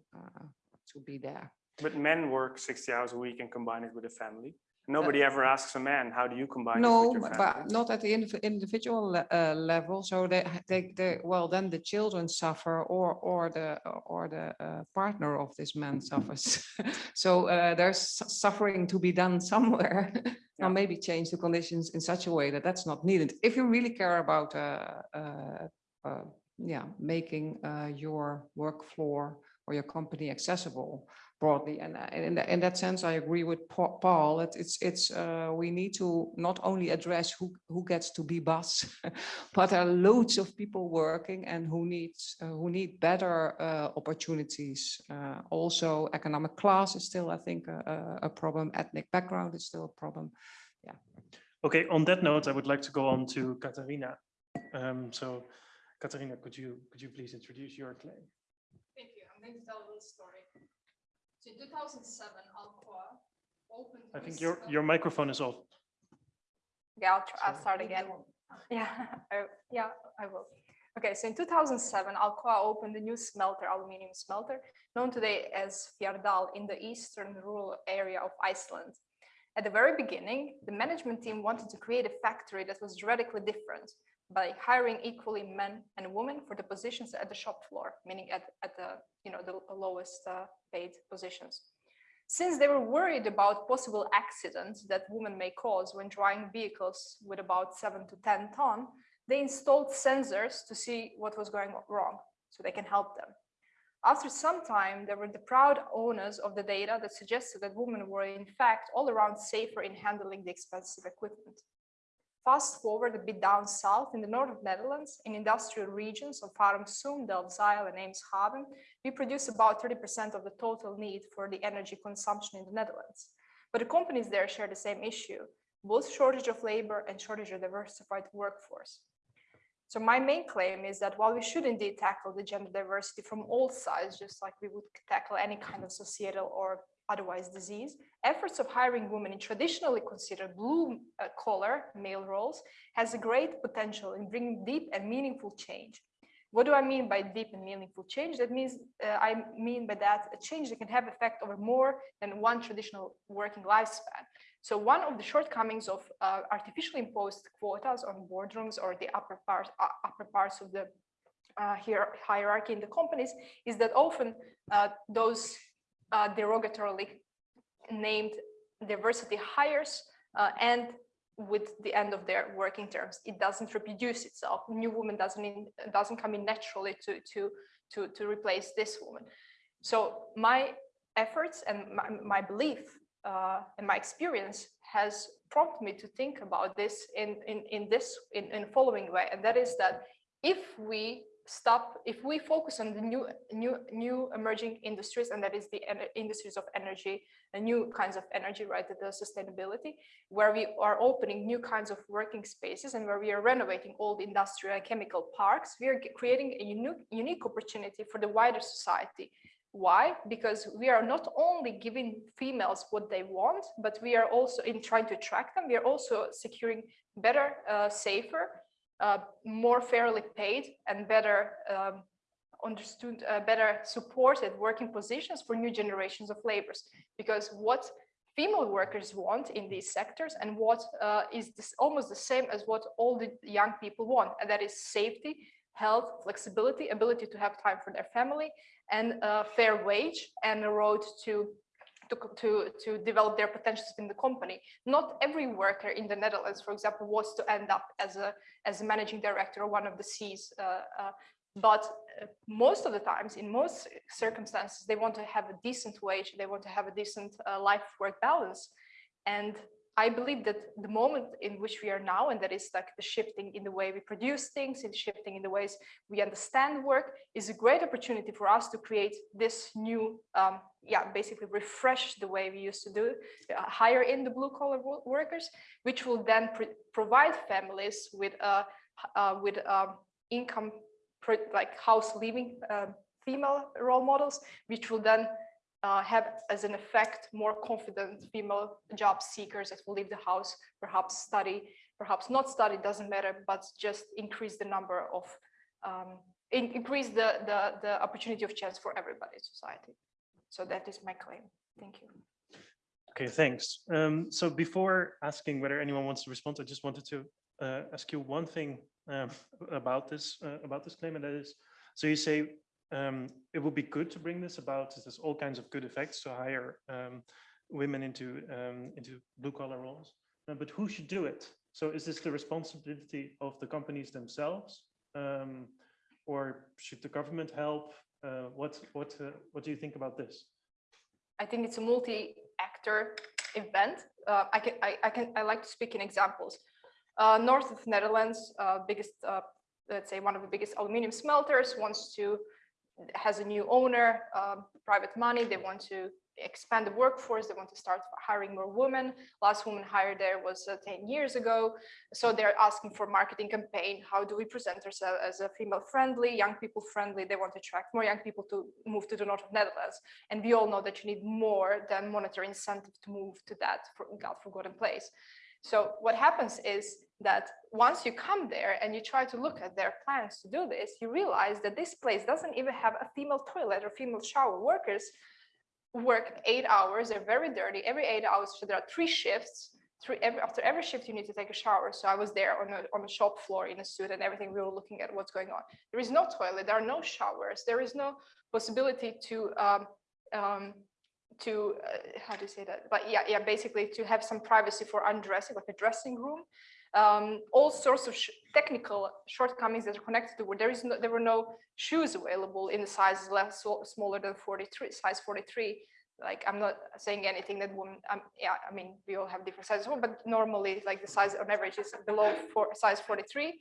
to be there. But men work 60 hours a week and combine it with a family. Nobody ever asks a man, how do you combine No, but not at the individual uh, level. So they, they, they, well, then the children suffer or, or the, or the uh, partner of this man suffers. So uh, there's suffering to be done somewhere. Yeah. Or maybe change the conditions in such a way that that's not needed. If you really care about, uh, uh, uh, yeah, making uh, your work floor or your company accessible broadly. And uh, in, that- in that sense, I agree with Paul. that It's, it's, uh, we need to not only address who, who gets to be boss, but there are loads of people working and who needs, uh, who need better uh, opportunities. Uh, Also, economic class is still, I think, a, a- a problem. Ethnic background is still a problem. Yeah. Okay, on that note, I would like to go on to Katarina. Um, so Katarina, could you, could you please introduce your claim? Thank. I'm going to tell a little story. So in 2007, Alcoa opened. I think your, your microphone is off. Yeah, I'll, try, I'll start again. Yeah, I, yeah, I will. Okay, so in 2007, Alcoa opened a new smelter, aluminium smelter, known today as Fjardal in the eastern rural area of Iceland. At the very beginning, the management team wanted to create a factory that was radically different by hiring equally men and women for the positions at the shop floor, meaning at, at the, you know, the lowest uh, paid positions. Since they were worried about possible accidents that women may cause when driving vehicles with about seven to 10 ton, they installed sensors to see what was going wrong so they can help them. After some time, they were the proud owners of the data that suggested that women were in fact all around safer in handling the expensive equipment. Fast forward a bit down south in the north of Netherlands, in industrial regions of Farmsum, Delfzijl and Eemshaven, we produce about 30% of the total need for the energy consumption in the Netherlands. But the companies there share the same issue, both shortage of labor and shortage of diversified workforce. So my main claim is that while we should indeed tackle the gender diversity from all sides, just like we would tackle any kind of societal or otherwise disease, efforts of hiring women in traditionally considered blue uh, collar male roles has a great potential in bringing deep and meaningful change. What do I mean by deep and meaningful change? That means uh, I mean by that a change that can have effect over more than one traditional working lifespan. So one of the shortcomings of uh, artificially imposed quotas on boardrooms or the upper parts uh, upper parts of the uh, hierarchy in the companies is that often uh, those uh, derogatorily named diversity hires uh, and with the end of their working terms. It doesn't reproduce itself. New woman doesn't in, doesn't come in naturally to to to to replace this woman. So my efforts and my, my belief uh, and my experience has prompted me to think about this in in in this in in following way and that is that if we stop if we focus on the new new new emerging industries and that is the industries of energy and new kinds of energy right the sustainability where we are opening new kinds of working spaces and where we are renovating old industrial and chemical parks we are creating a unique unique opportunity for the wider society. Why? Because we are not only giving females what they want but we are also in trying to attract them. We are also securing better uh, safer uh, more fairly paid and better um, understood, uh, better supported working positions for new generations of laborers. Because what female workers want in these sectors and what uh, is this almost the same as what all the young people want, and that is safety, health, flexibility, ability to have time for their family, and a fair wage and a road to to, to, to develop their potentials in the company. Not every worker in the Netherlands, for example, wants to end up as a, as a managing director or one of the C's. Uh, uh, but uh, most of the times, in most circumstances, they want to have a decent wage, they want to have a decent life-work balance. And I believe that the moment in which we are now, and that is like the shifting in the way we produce things and shifting in the ways we understand work, is a great opportunity for us to create this new, um, yeah, basically refresh the way we used to do, uh, hire in the blue collar workers, which will then provide families with uh, uh, with um, income, like house living uh, female role models, which will then uh, have as an effect more confident female job seekers that will leave the house, perhaps study, perhaps not study, doesn't matter, but just increase the number of, um, in, increase the, the, the opportunity of chance for everybody in society. So that is my claim. Thank you. Okay, thanks. Um, so before asking whether anyone wants to respond, I just wanted to uh, ask you one thing um, about this uh, about this claim, and that is, so you say um, it would be good to bring this about. There's all kinds of good effects to hire um, women into um, into blue collar roles. Uh, but who should do it? So is this the responsibility of the companies themselves, um, or should the government help? Uh, what what uh, what do you think about this? I think it's a multi-actor event. Uh, I can I, I, can I like to speak in examples. Uh, north of Netherlands, uh, biggest let's say one of the biggest aluminium smelters wants to has a new owner, um, private money, they want to expand the workforce, they want to start hiring more women. Last woman hired there was uh, 10 years ago. So they're asking for marketing campaign. How do we present ourselves as a female friendly, young people friendly? They want to attract more young people to move to the north of Netherlands. And we all know that you need more than monetary incentive to move to that for God forgotten place. So what happens is that once you come there and you try to look at their plans to do this, you realize that this place doesn't even have a female toilet or female shower. Workers work eight hours, they're very dirty, every eight hours, so there are three shifts. Three, every, after every shift, you need to take a shower. So I was there on a, on a shop floor in a suit and everything. We were looking at what's going on. There is no toilet, there are no showers, there is no possibility to um, um, to uh, how do you say that but yeah yeah basically to have some privacy for undressing like a dressing room um, all sorts of sh- technical shortcomings that are connected to where there is no, there were no shoes available in the sizes less smaller than 43, size 43. Like I'm not saying anything that women, um, yeah, I mean, we all have different sizes, but normally like the size on average is below four, size 43.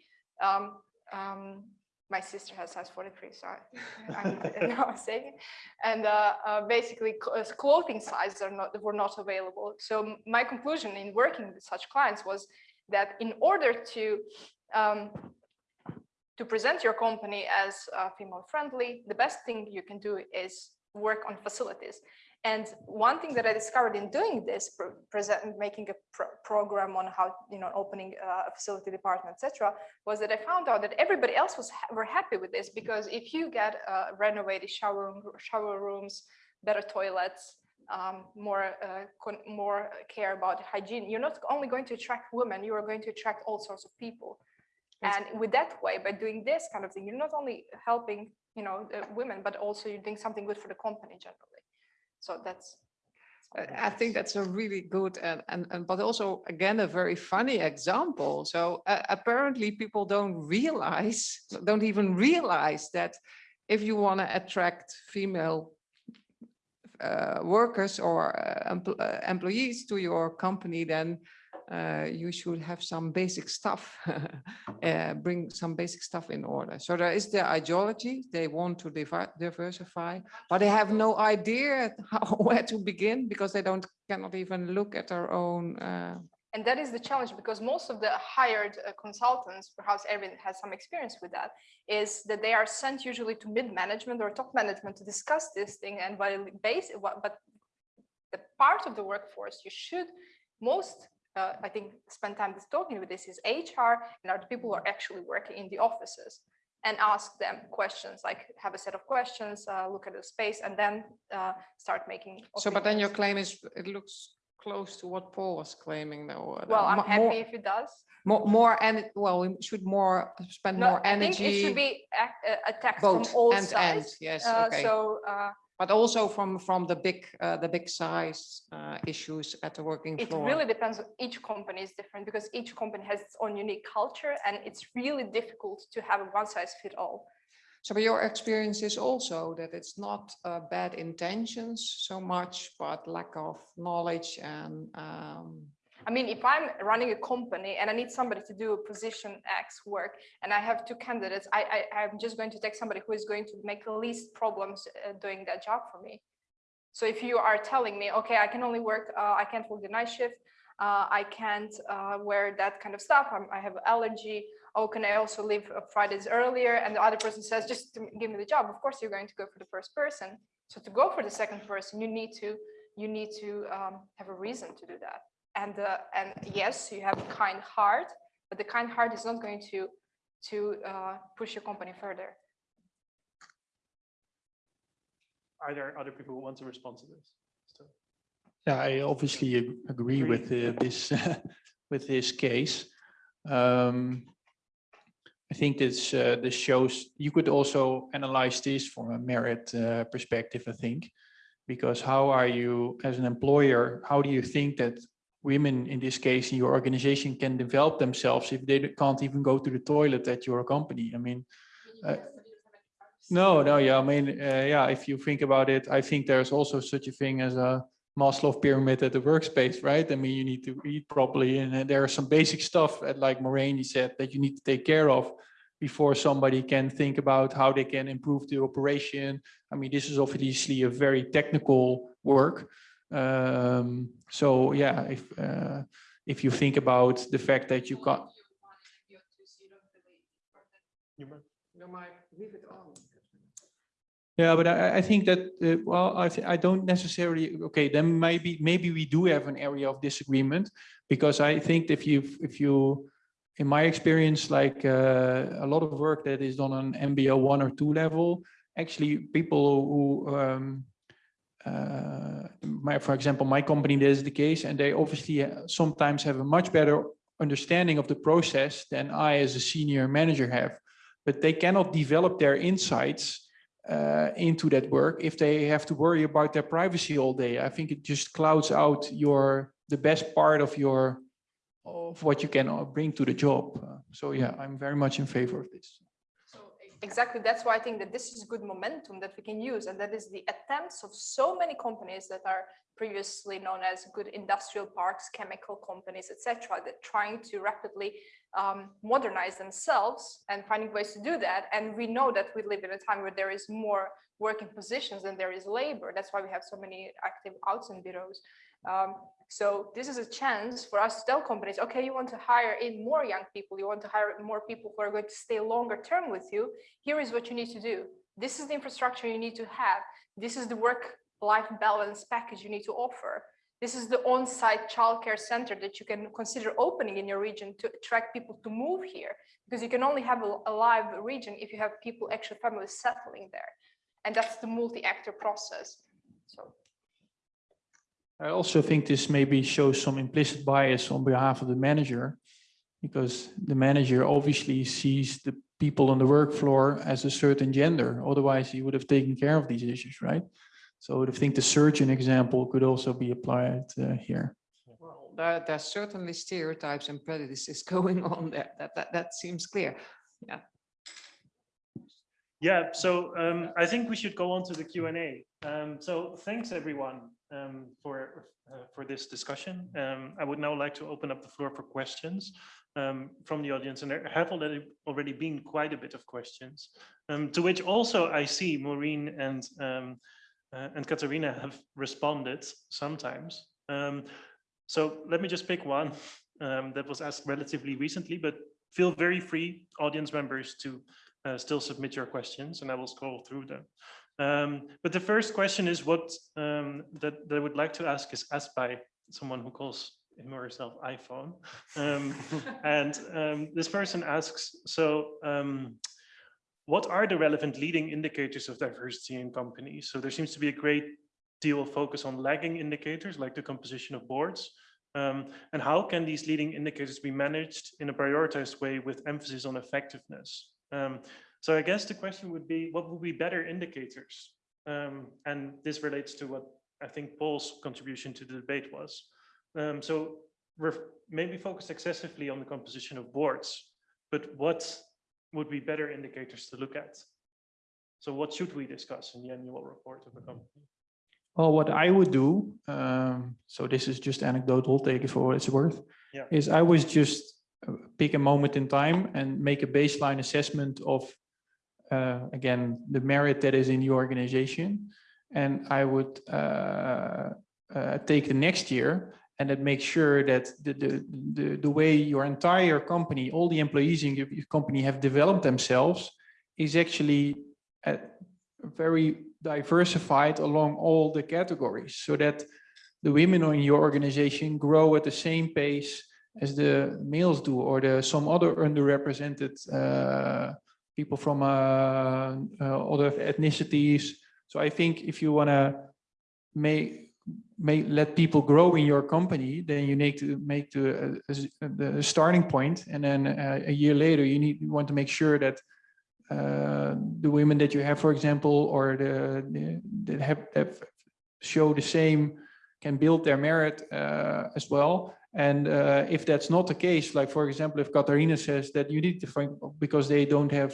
Um, um, my sister has size 43, so I, I know I'm saying it. And uh, uh, basically uh, clothing sizes are not, were not available. So my conclusion in working with such clients was that in order to um, to present your company as uh, female friendly, the best thing you can do is work on facilities. And one thing that I discovered in doing this, present, making a pro- program on how, you know, opening a facility department, etc., was that I found out that everybody else was were happy with this because if you get uh, renovated shower room, shower rooms, better toilets, um, more uh, con- more care about hygiene, you're not only going to attract women, you are going to attract all sorts of people. That's- And with that way, by doing this kind of thing, you're not only helping, you know, the women, but also you're doing something good for the company generally. So that's. I think that's a really good and, and, and but also again, a very funny example. So uh, apparently people don't realize, don't even realize that if you want to attract female uh, workers or uh, empl- uh, employees to your company, then uh, you should have some basic stuff, uh, bring some basic stuff in order. So there is the ideology, they want to diversify, but they have no idea how, where to begin because they don't, cannot even look at their own. uh, And that is the challenge because most of the hired uh, consultants, perhaps Erwin has some experience with that, is that they are sent usually to mid-management or top management to discuss this thing and while base, what- but the part of the workforce you should most, uh, I think, spend time talking with this is HR and are the people who are actually working in the offices and ask them questions, like have a set of questions, uh, look at the space and then uh, start making. So, but then your claim is, it looks close to what Paul was claiming though. uh, Well, I'm mo- happy more- if it does. More, more, and well, we should more, spend No, more energy I think it should be uh, attacked from all end, sides. yes, Uh, okay. So uh, But also from, from the big, uh, the big size uh, issues at the working it floor. really depends, each company is different because each company has its own unique culture and it's really difficult to have a one size fit all. So but your experience is also that it's not uh, bad intentions so much, but lack of knowledge and um, I mean, if I'm running a company and I need somebody to do a position X work and I have two candidates, I, I, I'm just going to take somebody who is going to make the least problems uh, doing that job for me. So if you are telling me, okay, I can only work, uh, I can't work the night shift, uh, I can't uh, wear that kind of stuff, I'm, I have allergy, oh, can I also leave uh, Fridays earlier? And the other person says, just give me the job. Of course, you're going to go for the first person. So to go for the second person, you need to, you need to um, have a reason to do that and uh, and yes you have a kind heart but the kind heart is not going to to uh, push your company further Are there other people who want to respond to this? So- Yeah, I obviously agree Agree. with uh, this, with this case. Um, I think this, uh, this shows, you could also analyze this from a merit uh, perspective, I think. Because how are you, as an employer, how do you think that women, in this case, in your organization can develop themselves if they can't even go to the toilet at your company? I mean, uh, no, no, yeah, I mean, uh, yeah, if you think about it, I think there's also such a thing as a Maslow pyramid at the workspace, right? I mean, you need to eat properly and uh, there are some basic stuff, uh, like Maureen said, that you need to take care of before somebody can think about how they can improve the operation. I mean, this is obviously a very technical work. Um, so yeah, if, uh, if you think about the fact that you can't. Yeah, but I, I think that, uh, well, I, I don't necessarily, okay, then maybe, maybe we do have an area of disagreement. Because I think if you, if you, in my experience, like uh, a lot of work that is done on MBO one or two level, actually people who, um, my, for example, my company, this is the case, and they obviously uh, sometimes have a much better understanding of the process than I as a senior manager have. But they cannot develop their insights uh, into that work if they have to worry about their privacy all day. I think it just clouds out your the best part of your of what you can uh, bring to the job. Uh, So yeah, I'm very much in favor of this. Exactly, that's why I think that this is good momentum that we can use, and that is the attempts of so many companies that are previously known as good industrial parks, chemical companies, etc., that trying to rapidly um, modernize themselves and finding ways to do that. And we know that we live in a time where there is more working positions than there is labor. That's why we have so many active outside bureaus. Um, so this is a chance for us to tell companies, okay, you want to hire in more young people, you want to hire more people who are going to stay longer term with you. Here is what you need to do. This is the infrastructure you need to have. This is the work-life balance package you need to offer. This is the on-site childcare center that you can consider opening in your region to attract people to move here. Because you can only have a, live region if you have people, actual families settling there. And that's the multi-actor process. So I also think this maybe shows some implicit bias on behalf of the manager. Because the manager obviously sees the people on the work floor as a certain gender, otherwise he would have taken care of these issues, right? So I think the surgeon example could also be applied uh, here. Well, there, there's certainly stereotypes and prejudices going on there. That, that, that seems clear. Yeah, Yeah, so um, I think we should go on to the Q and A. Um, so thanks everyone um, for uh, for this discussion. Um, I would now like to open up the floor for questions um, from the audience, and there have already already been quite a bit of questions. Um, to which also I see Maureen and um, uh, and Katarina have responded sometimes. Um, so let me just pick one that was asked relatively recently, but feel very free, audience members, to uh, still submit your questions and I will scroll through them. Um, but the first question is what um, that, that I would like to ask is asked by someone who calls him or herself iPhone. Um, and um, this person asks, so um, what are the relevant leading indicators of diversity in companies? So there seems to be a great deal of focus on lagging indicators like the composition of boards. Um, and how can these leading indicators be managed in a prioritized way with emphasis on effectiveness? Um, so I guess the question would be, what would be better indicators? Um, and this relates to what I think Paul's contribution to the debate was. Um, so we're maybe focused excessively on the composition of boards, but what would be better indicators to look at? So what should we discuss in the annual report of a company? Well, what I would do, um, so this is just anecdotal, take it for what it's worth, Yeah. is I was just uh, pick a moment in time and make a baseline assessment of, uh, again, the merit that is in your organization. And I would uh, uh, take the next year and make sure that the, the, the, the way your entire company, all the employees in your your company have developed themselves is actually uh, very diversified along all the categories so that the women in your organization grow at the same pace as the males do or the some other underrepresented uh, people from uh, uh, other ethnicities. So I think if you want to make may let people grow in your company, then you need to make the, uh, the starting point, and then uh, a year later you need you want to make sure that uh, the women that you have, for example, or the, the that have that show the same can build their merit as well. And if that's not the case, like for example, if Katarina says that you need to find because they don't have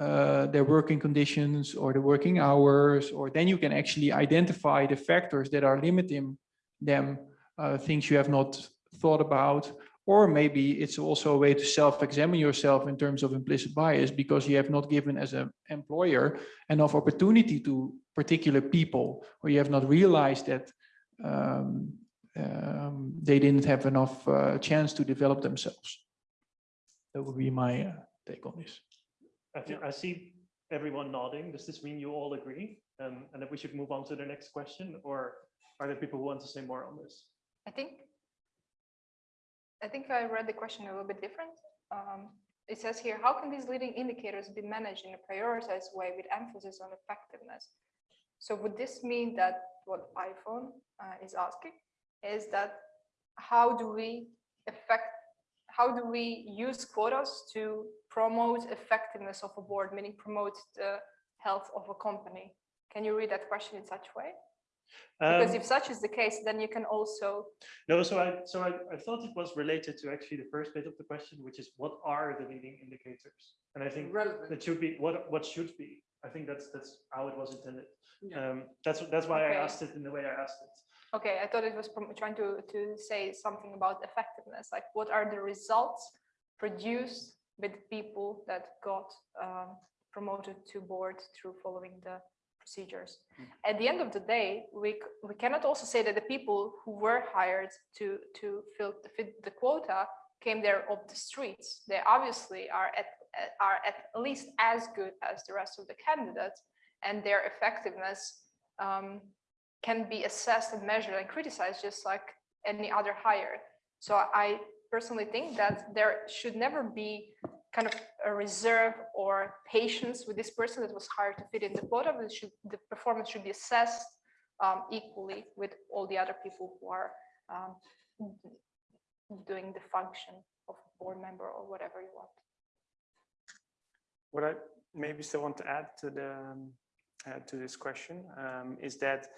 uh, their working conditions or the working hours, or then you can actually identify the factors that are limiting them, uh, things you have not thought about, or maybe it's also a way to self-examine yourself in terms of implicit bias because you have not given as an employer enough opportunity to particular people, or you have not realized that um, um, they didn't have enough uh, chance to develop themselves. That would be my uh, take on this. I think I see everyone nodding. Does this mean you all agree? Um, and that we should move on to the next question, or are there people who want to say more on this? I think, I think I read the question a little bit different. Um, it says here, how can these leading indicators be managed in a prioritized way with emphasis on effectiveness? So would this mean that what iPhone uh, is asking is that how do we affect, how do we use quotas to promote effectiveness of a board, meaning promote the health of a company? Can you read that question in such way? Because Um, if such is the case, then you can also, No, so I, so I, I thought it was related to actually the first bit of the question, which is what are the leading indicators? And I think that should be, what, what should be? I think that's, that's how it was intended. Um, that's, that's why I asked it in the way I asked it. Okay, I thought it was trying to, to say something about effectiveness, like what are the results produced with people that got um, promoted to board through following the procedures. At the end of the day, we, we cannot also say that the people who were hired to, to fill, to fit the quota came there off the streets. They obviously are at, at- are at least as good as the rest of the candidates and their effectiveness um, can be assessed and measured and criticized just like any other hire. So I personally think that there should never be kind of a reserve or patience with this person that was hired to fit in the quota, but should, the performance should be assessed um, equally with all the other people who are um, doing the function of board member or whatever you want. What I maybe still want to add to the, um, uh, to this question um, is that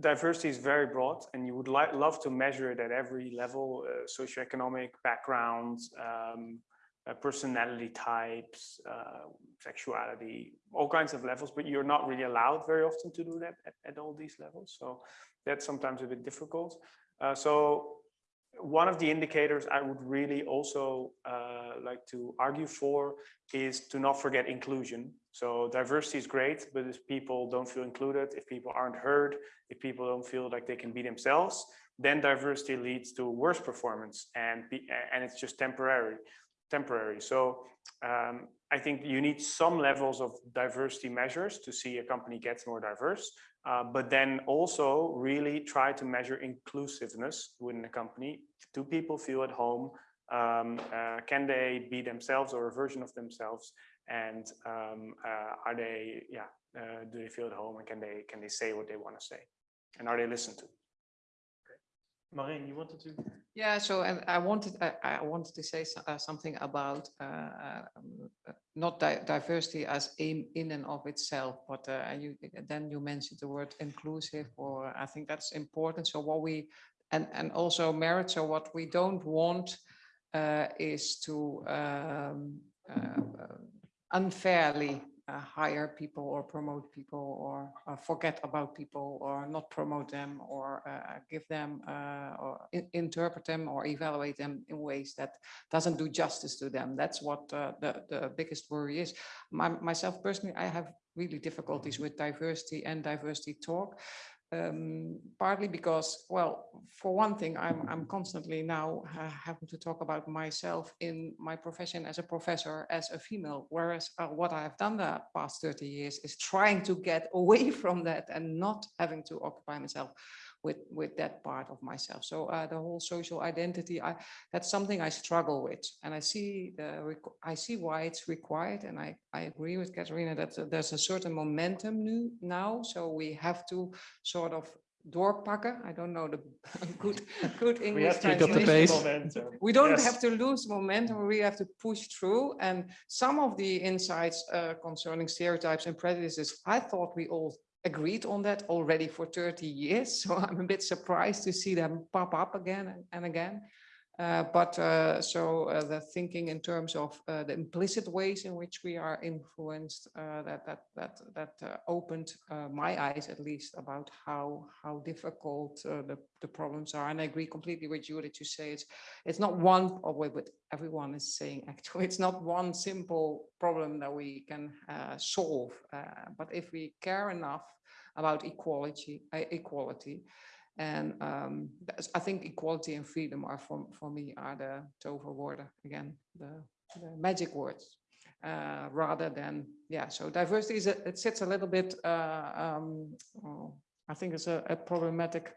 diversity is very broad and you would like, love to measure it at every level, uh, socioeconomic background, um, uh, personality types, uh, sexuality, all kinds of levels, but you're not really allowed very often to do that at, at all these levels. So that's sometimes a bit difficult. Uh, so one of the indicators I would really also uh, like to argue for is to not forget inclusion. So diversity is great, but if people don't feel included, if people aren't heard, if people don't feel like they can be themselves, then diversity leads to worse performance and be, and it's just temporary, temporary. So um, I think you need some levels of diversity measures to see a company gets more diverse, uh, but then also really try to measure inclusiveness within a company. Do people feel at home? Um, uh, can they be themselves or a version of themselves? And um, uh, are they, yeah, uh, do they feel at home and can they can they say what they want to say? And are they listened to? Maureen, you wanted to? Yeah, so and I wanted, I, I wanted to say so- uh, something about uh, um, uh, not di- diversity as aim in and of itself, but uh, you, then you mentioned the word inclusive, or I think that's important. So what we, and, and also merit, so what we don't want uh, is to um, uh, unfairly uh, hire people or promote people or uh, forget about people or not promote them or uh, give them uh, or in- interpret them or evaluate them in ways that doesn't do justice to them. That's what uh, the, the biggest worry is. My, myself personally, I have really difficulties with diversity and diversity talk. Um, partly because, well, for one thing, I'm, I'm constantly now uh, having to talk about myself in my profession as a professor, as a female, whereas uh, what I have done the past 30 years is trying to get away from that and not having to occupy myself with, with that part of myself. So uh, the whole social identity, I, that's something I struggle with. And I see the I see why it's required. And I, I agree with Katerina that uh, there's a certain momentum new now. So we have to sort of doorpakken. I don't know the good, good English. We English have to Pick up the pace. we don't Yes. have to lose momentum, we have to push through. And some of the insights uh, concerning stereotypes and prejudices, I thought we all agreed on that already for 30 years. So I'm a bit surprised to see them pop up again and- and again. Uh, but uh, so uh, the thinking in terms of the implicit ways in which we are influenced, that that that that opened my eyes at least about how how difficult the the problems are. And I agree completely with you that you say it's it's not one or what what everyone is saying actually it's not one simple problem that we can uh, solve uh, but if we care enough about equality uh, equality and um, that's- I think equality and freedom are for, for me are the toverwoorden again the, the magic words uh, rather than yeah so diversity is a, it sits a little bit uh, um, oh, I think it's a, a problematic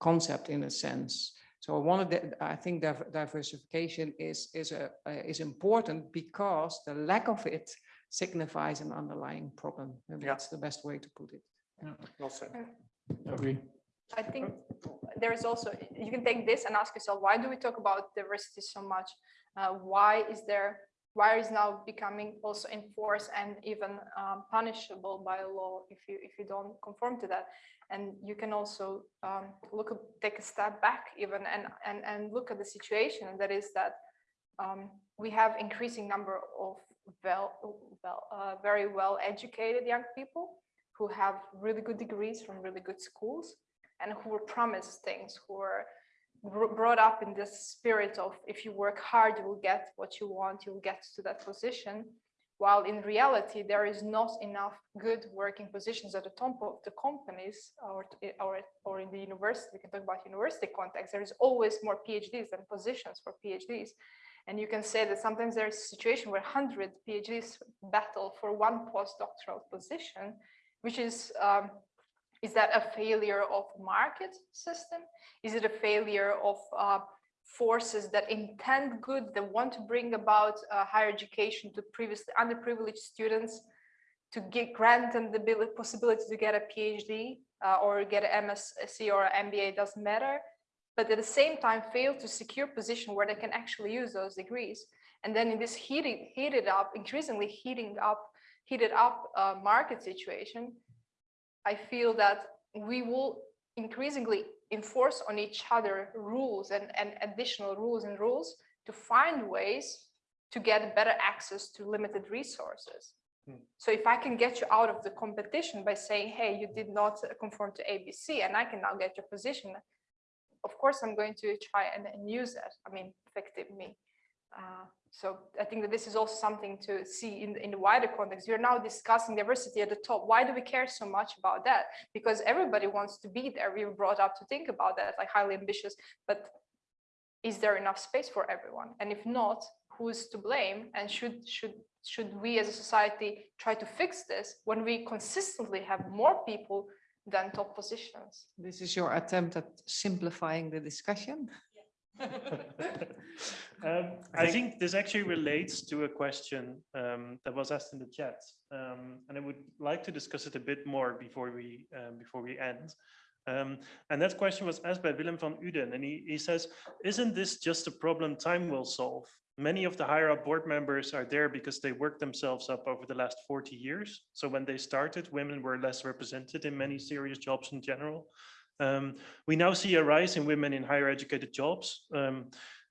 concept in a sense so one of the, I think div- diversification is, is, a, uh, is important because the lack of it signifies an underlying problem. Maybe Yeah. that's the best way to put it. Well said. Agree. I think there is also, you can take this and ask yourself, why do we talk about diversity so much? Uh, why is there, why is now becoming also enforced and even um, punishable by law if you if you don't conform to that and you can also um, look take a step back even and and and look at the situation and that is that um, we have increasing number of well well uh, very well educated young people who have really good degrees from really good schools and who were promised things who were brought up in this spirit of if you work hard, you will get what you want, you will get to that position. While in reality, there is not enough good working positions at the top of the companies or, or, or in the university, we can talk about university context, there is always more PhDs than positions for PhDs. And you can say that sometimes there's a situation where 100 PhDs battle for one postdoctoral position, which is um, is that a failure of market system? Is it a failure of uh, forces that intend good, that want to bring about uh, higher education to previously underprivileged students to get grant them the possibility to get a PhD uh, or get an MSc or an MBA, doesn't matter, but at the same time fail to secure position where they can actually use those degrees. And then in this heated, heated up, increasingly heating up, heated up uh, market situation, I feel that we will increasingly enforce on each other rules and, and additional rules and rules to find ways to get better access to limited resources. Hmm. So if I can get you out of the competition by saying, hey, you did not conform to ABC and I can now get your position, of course, I'm going to try and, and use that. I mean, effective me. Uh, so I think that this is also something to see in, in the wider context. We're now discussing diversity at the top. Why do we care so much about that? Because everybody wants to be there. We were brought up to think about that, like highly ambitious, but is there enough space for everyone? And if not, who is to blame? And should should should we as a society try to fix this when we consistently have more people than top positions? This is your attempt at simplifying the discussion? Um, I think this actually relates to a question um, that was asked in the chat, um, and I would like to discuss it a bit more before we um, before we end. Um, and that question was asked by Willem van Uden, and he, he says, "Isn't this just a problem time will solve? Many of the higher up board members are there because they worked themselves up over the last 40 years. So when they started, women were less represented in many serious jobs in general. Um, we now see a rise in women in higher educated jobs. Um,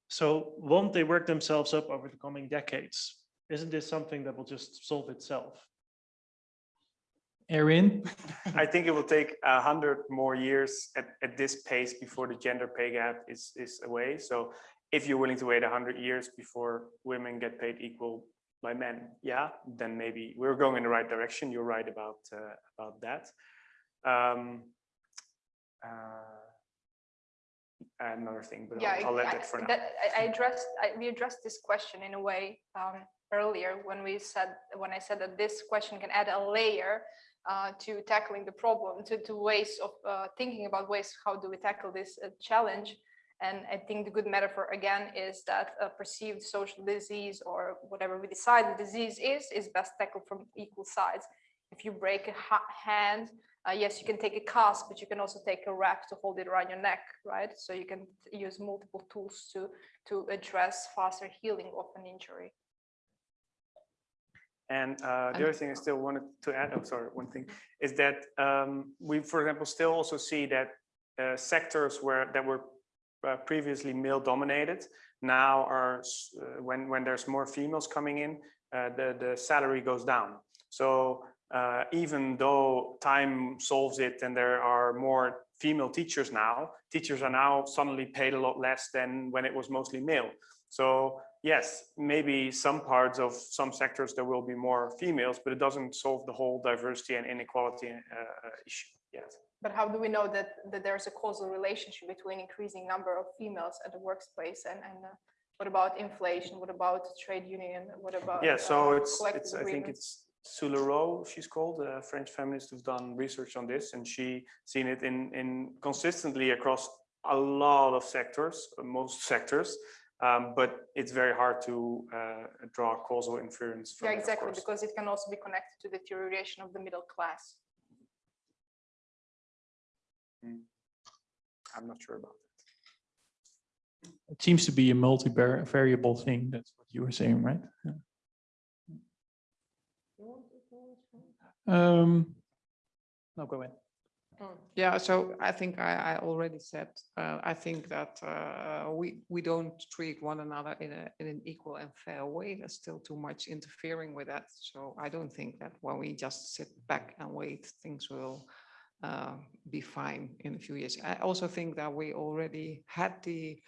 so won't they work themselves up over the coming decades? Isn't this something that will just solve itself? Erin, I think it will take a hundred more years at, at this pace before the gender pay gap is, is away. So if you're willing to wait a hundred years before women get paid equal by men, yeah, then maybe we're going in the right direction. You're right about, uh, about that. Um, another thing, but Yeah, I'll, I'll let I- that for now. that- I I addressed, I- we addressed this question in a way um, earlier when we said, when I said that this question can add a layer uh, to tackling the problem, to, to ways of uh, thinking about ways, how do we tackle this uh, challenge? And I think the good metaphor again is that a perceived social disease or whatever we decide the disease is, is best tackled from equal sides. If you break a ha- hand, uh, yes, you can take a cast, but you can also take a wrap to hold it around your neck, right? So you can use multiple tools to to address faster healing of an injury. And uh, the other thing I still wanted to add, oh, sorry, one thing, is that um, we, for example, still also see that uh, sectors where that were uh, previously male dominated now are, uh, when, when there's more females coming in, uh, the, the salary goes down. So uh, even though time solves it and there are more female teachers now, teachers are now suddenly paid a lot less than when it was mostly male. So yes, maybe some parts of some sectors there will be more females, but it doesn't solve the whole diversity and inequality uh, issue yet. But how do we know that that there's a causal relationship between increasing number of females at the workplace and and uh, what about inflation? What about trade union? What about Yeah, so uh, it's, it's, I think it's Soulero, she's called, a French feminist who's done research on this, and she seen it in, in consistently across a lot of sectors, uh, most sectors. Um, but it's very hard to uh, draw causal inference from Yeah, it, exactly, course. because it can also be connected to the deterioration of the middle class. I'm not sure about that. it seems to be a multi-variable thing. That's what you were saying, right? Um, no, go ahead. Yeah, so I think I, I already said, uh, I think that, uh, we, we don't treat one another in a, in an equal and fair way. There's still too much interfering with that. So I don't think that when we just sit back and wait, things will, uh, be fine in a few years. I also think that we already had the,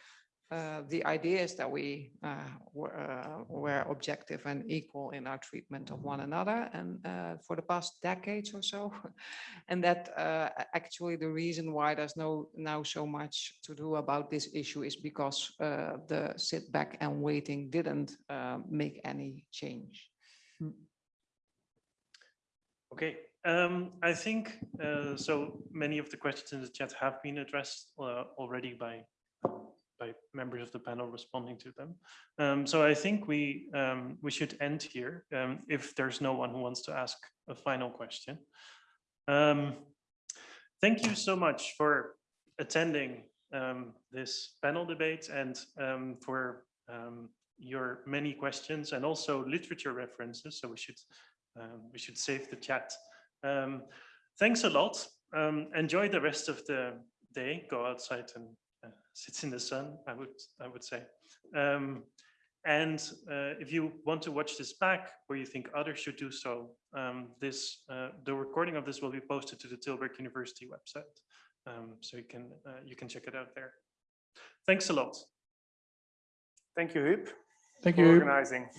uh, the ideas that we, uh, were, uh, were objective and equal in our treatment of one another and, uh, for the past decades or so. And that uh, actually the reason why there's no now so much to do about this issue is because uh, the sit back and waiting didn't uh, make any change. Okay, um, I think, uh, so many of the questions in the chat have been addressed uh, already by, by members of the panel responding to them. Um, so I think we, um, we should end here um, if there's no one who wants to ask a final question. Um, Thank you so much for attending um, this panel debate and for your many questions and also literature references. So we should we should save the chat. Thanks a lot. Enjoy the rest of the day. Go outside and uh, sit in the sun. I would I would say. Um, and uh, if you want to watch this back, or you think others should do so, um, this uh, the recording of this will be posted to the Tilburg University website, um, so you can uh, you can check it out there. Thanks a lot. Thank you, Huub, Thank you. organizing.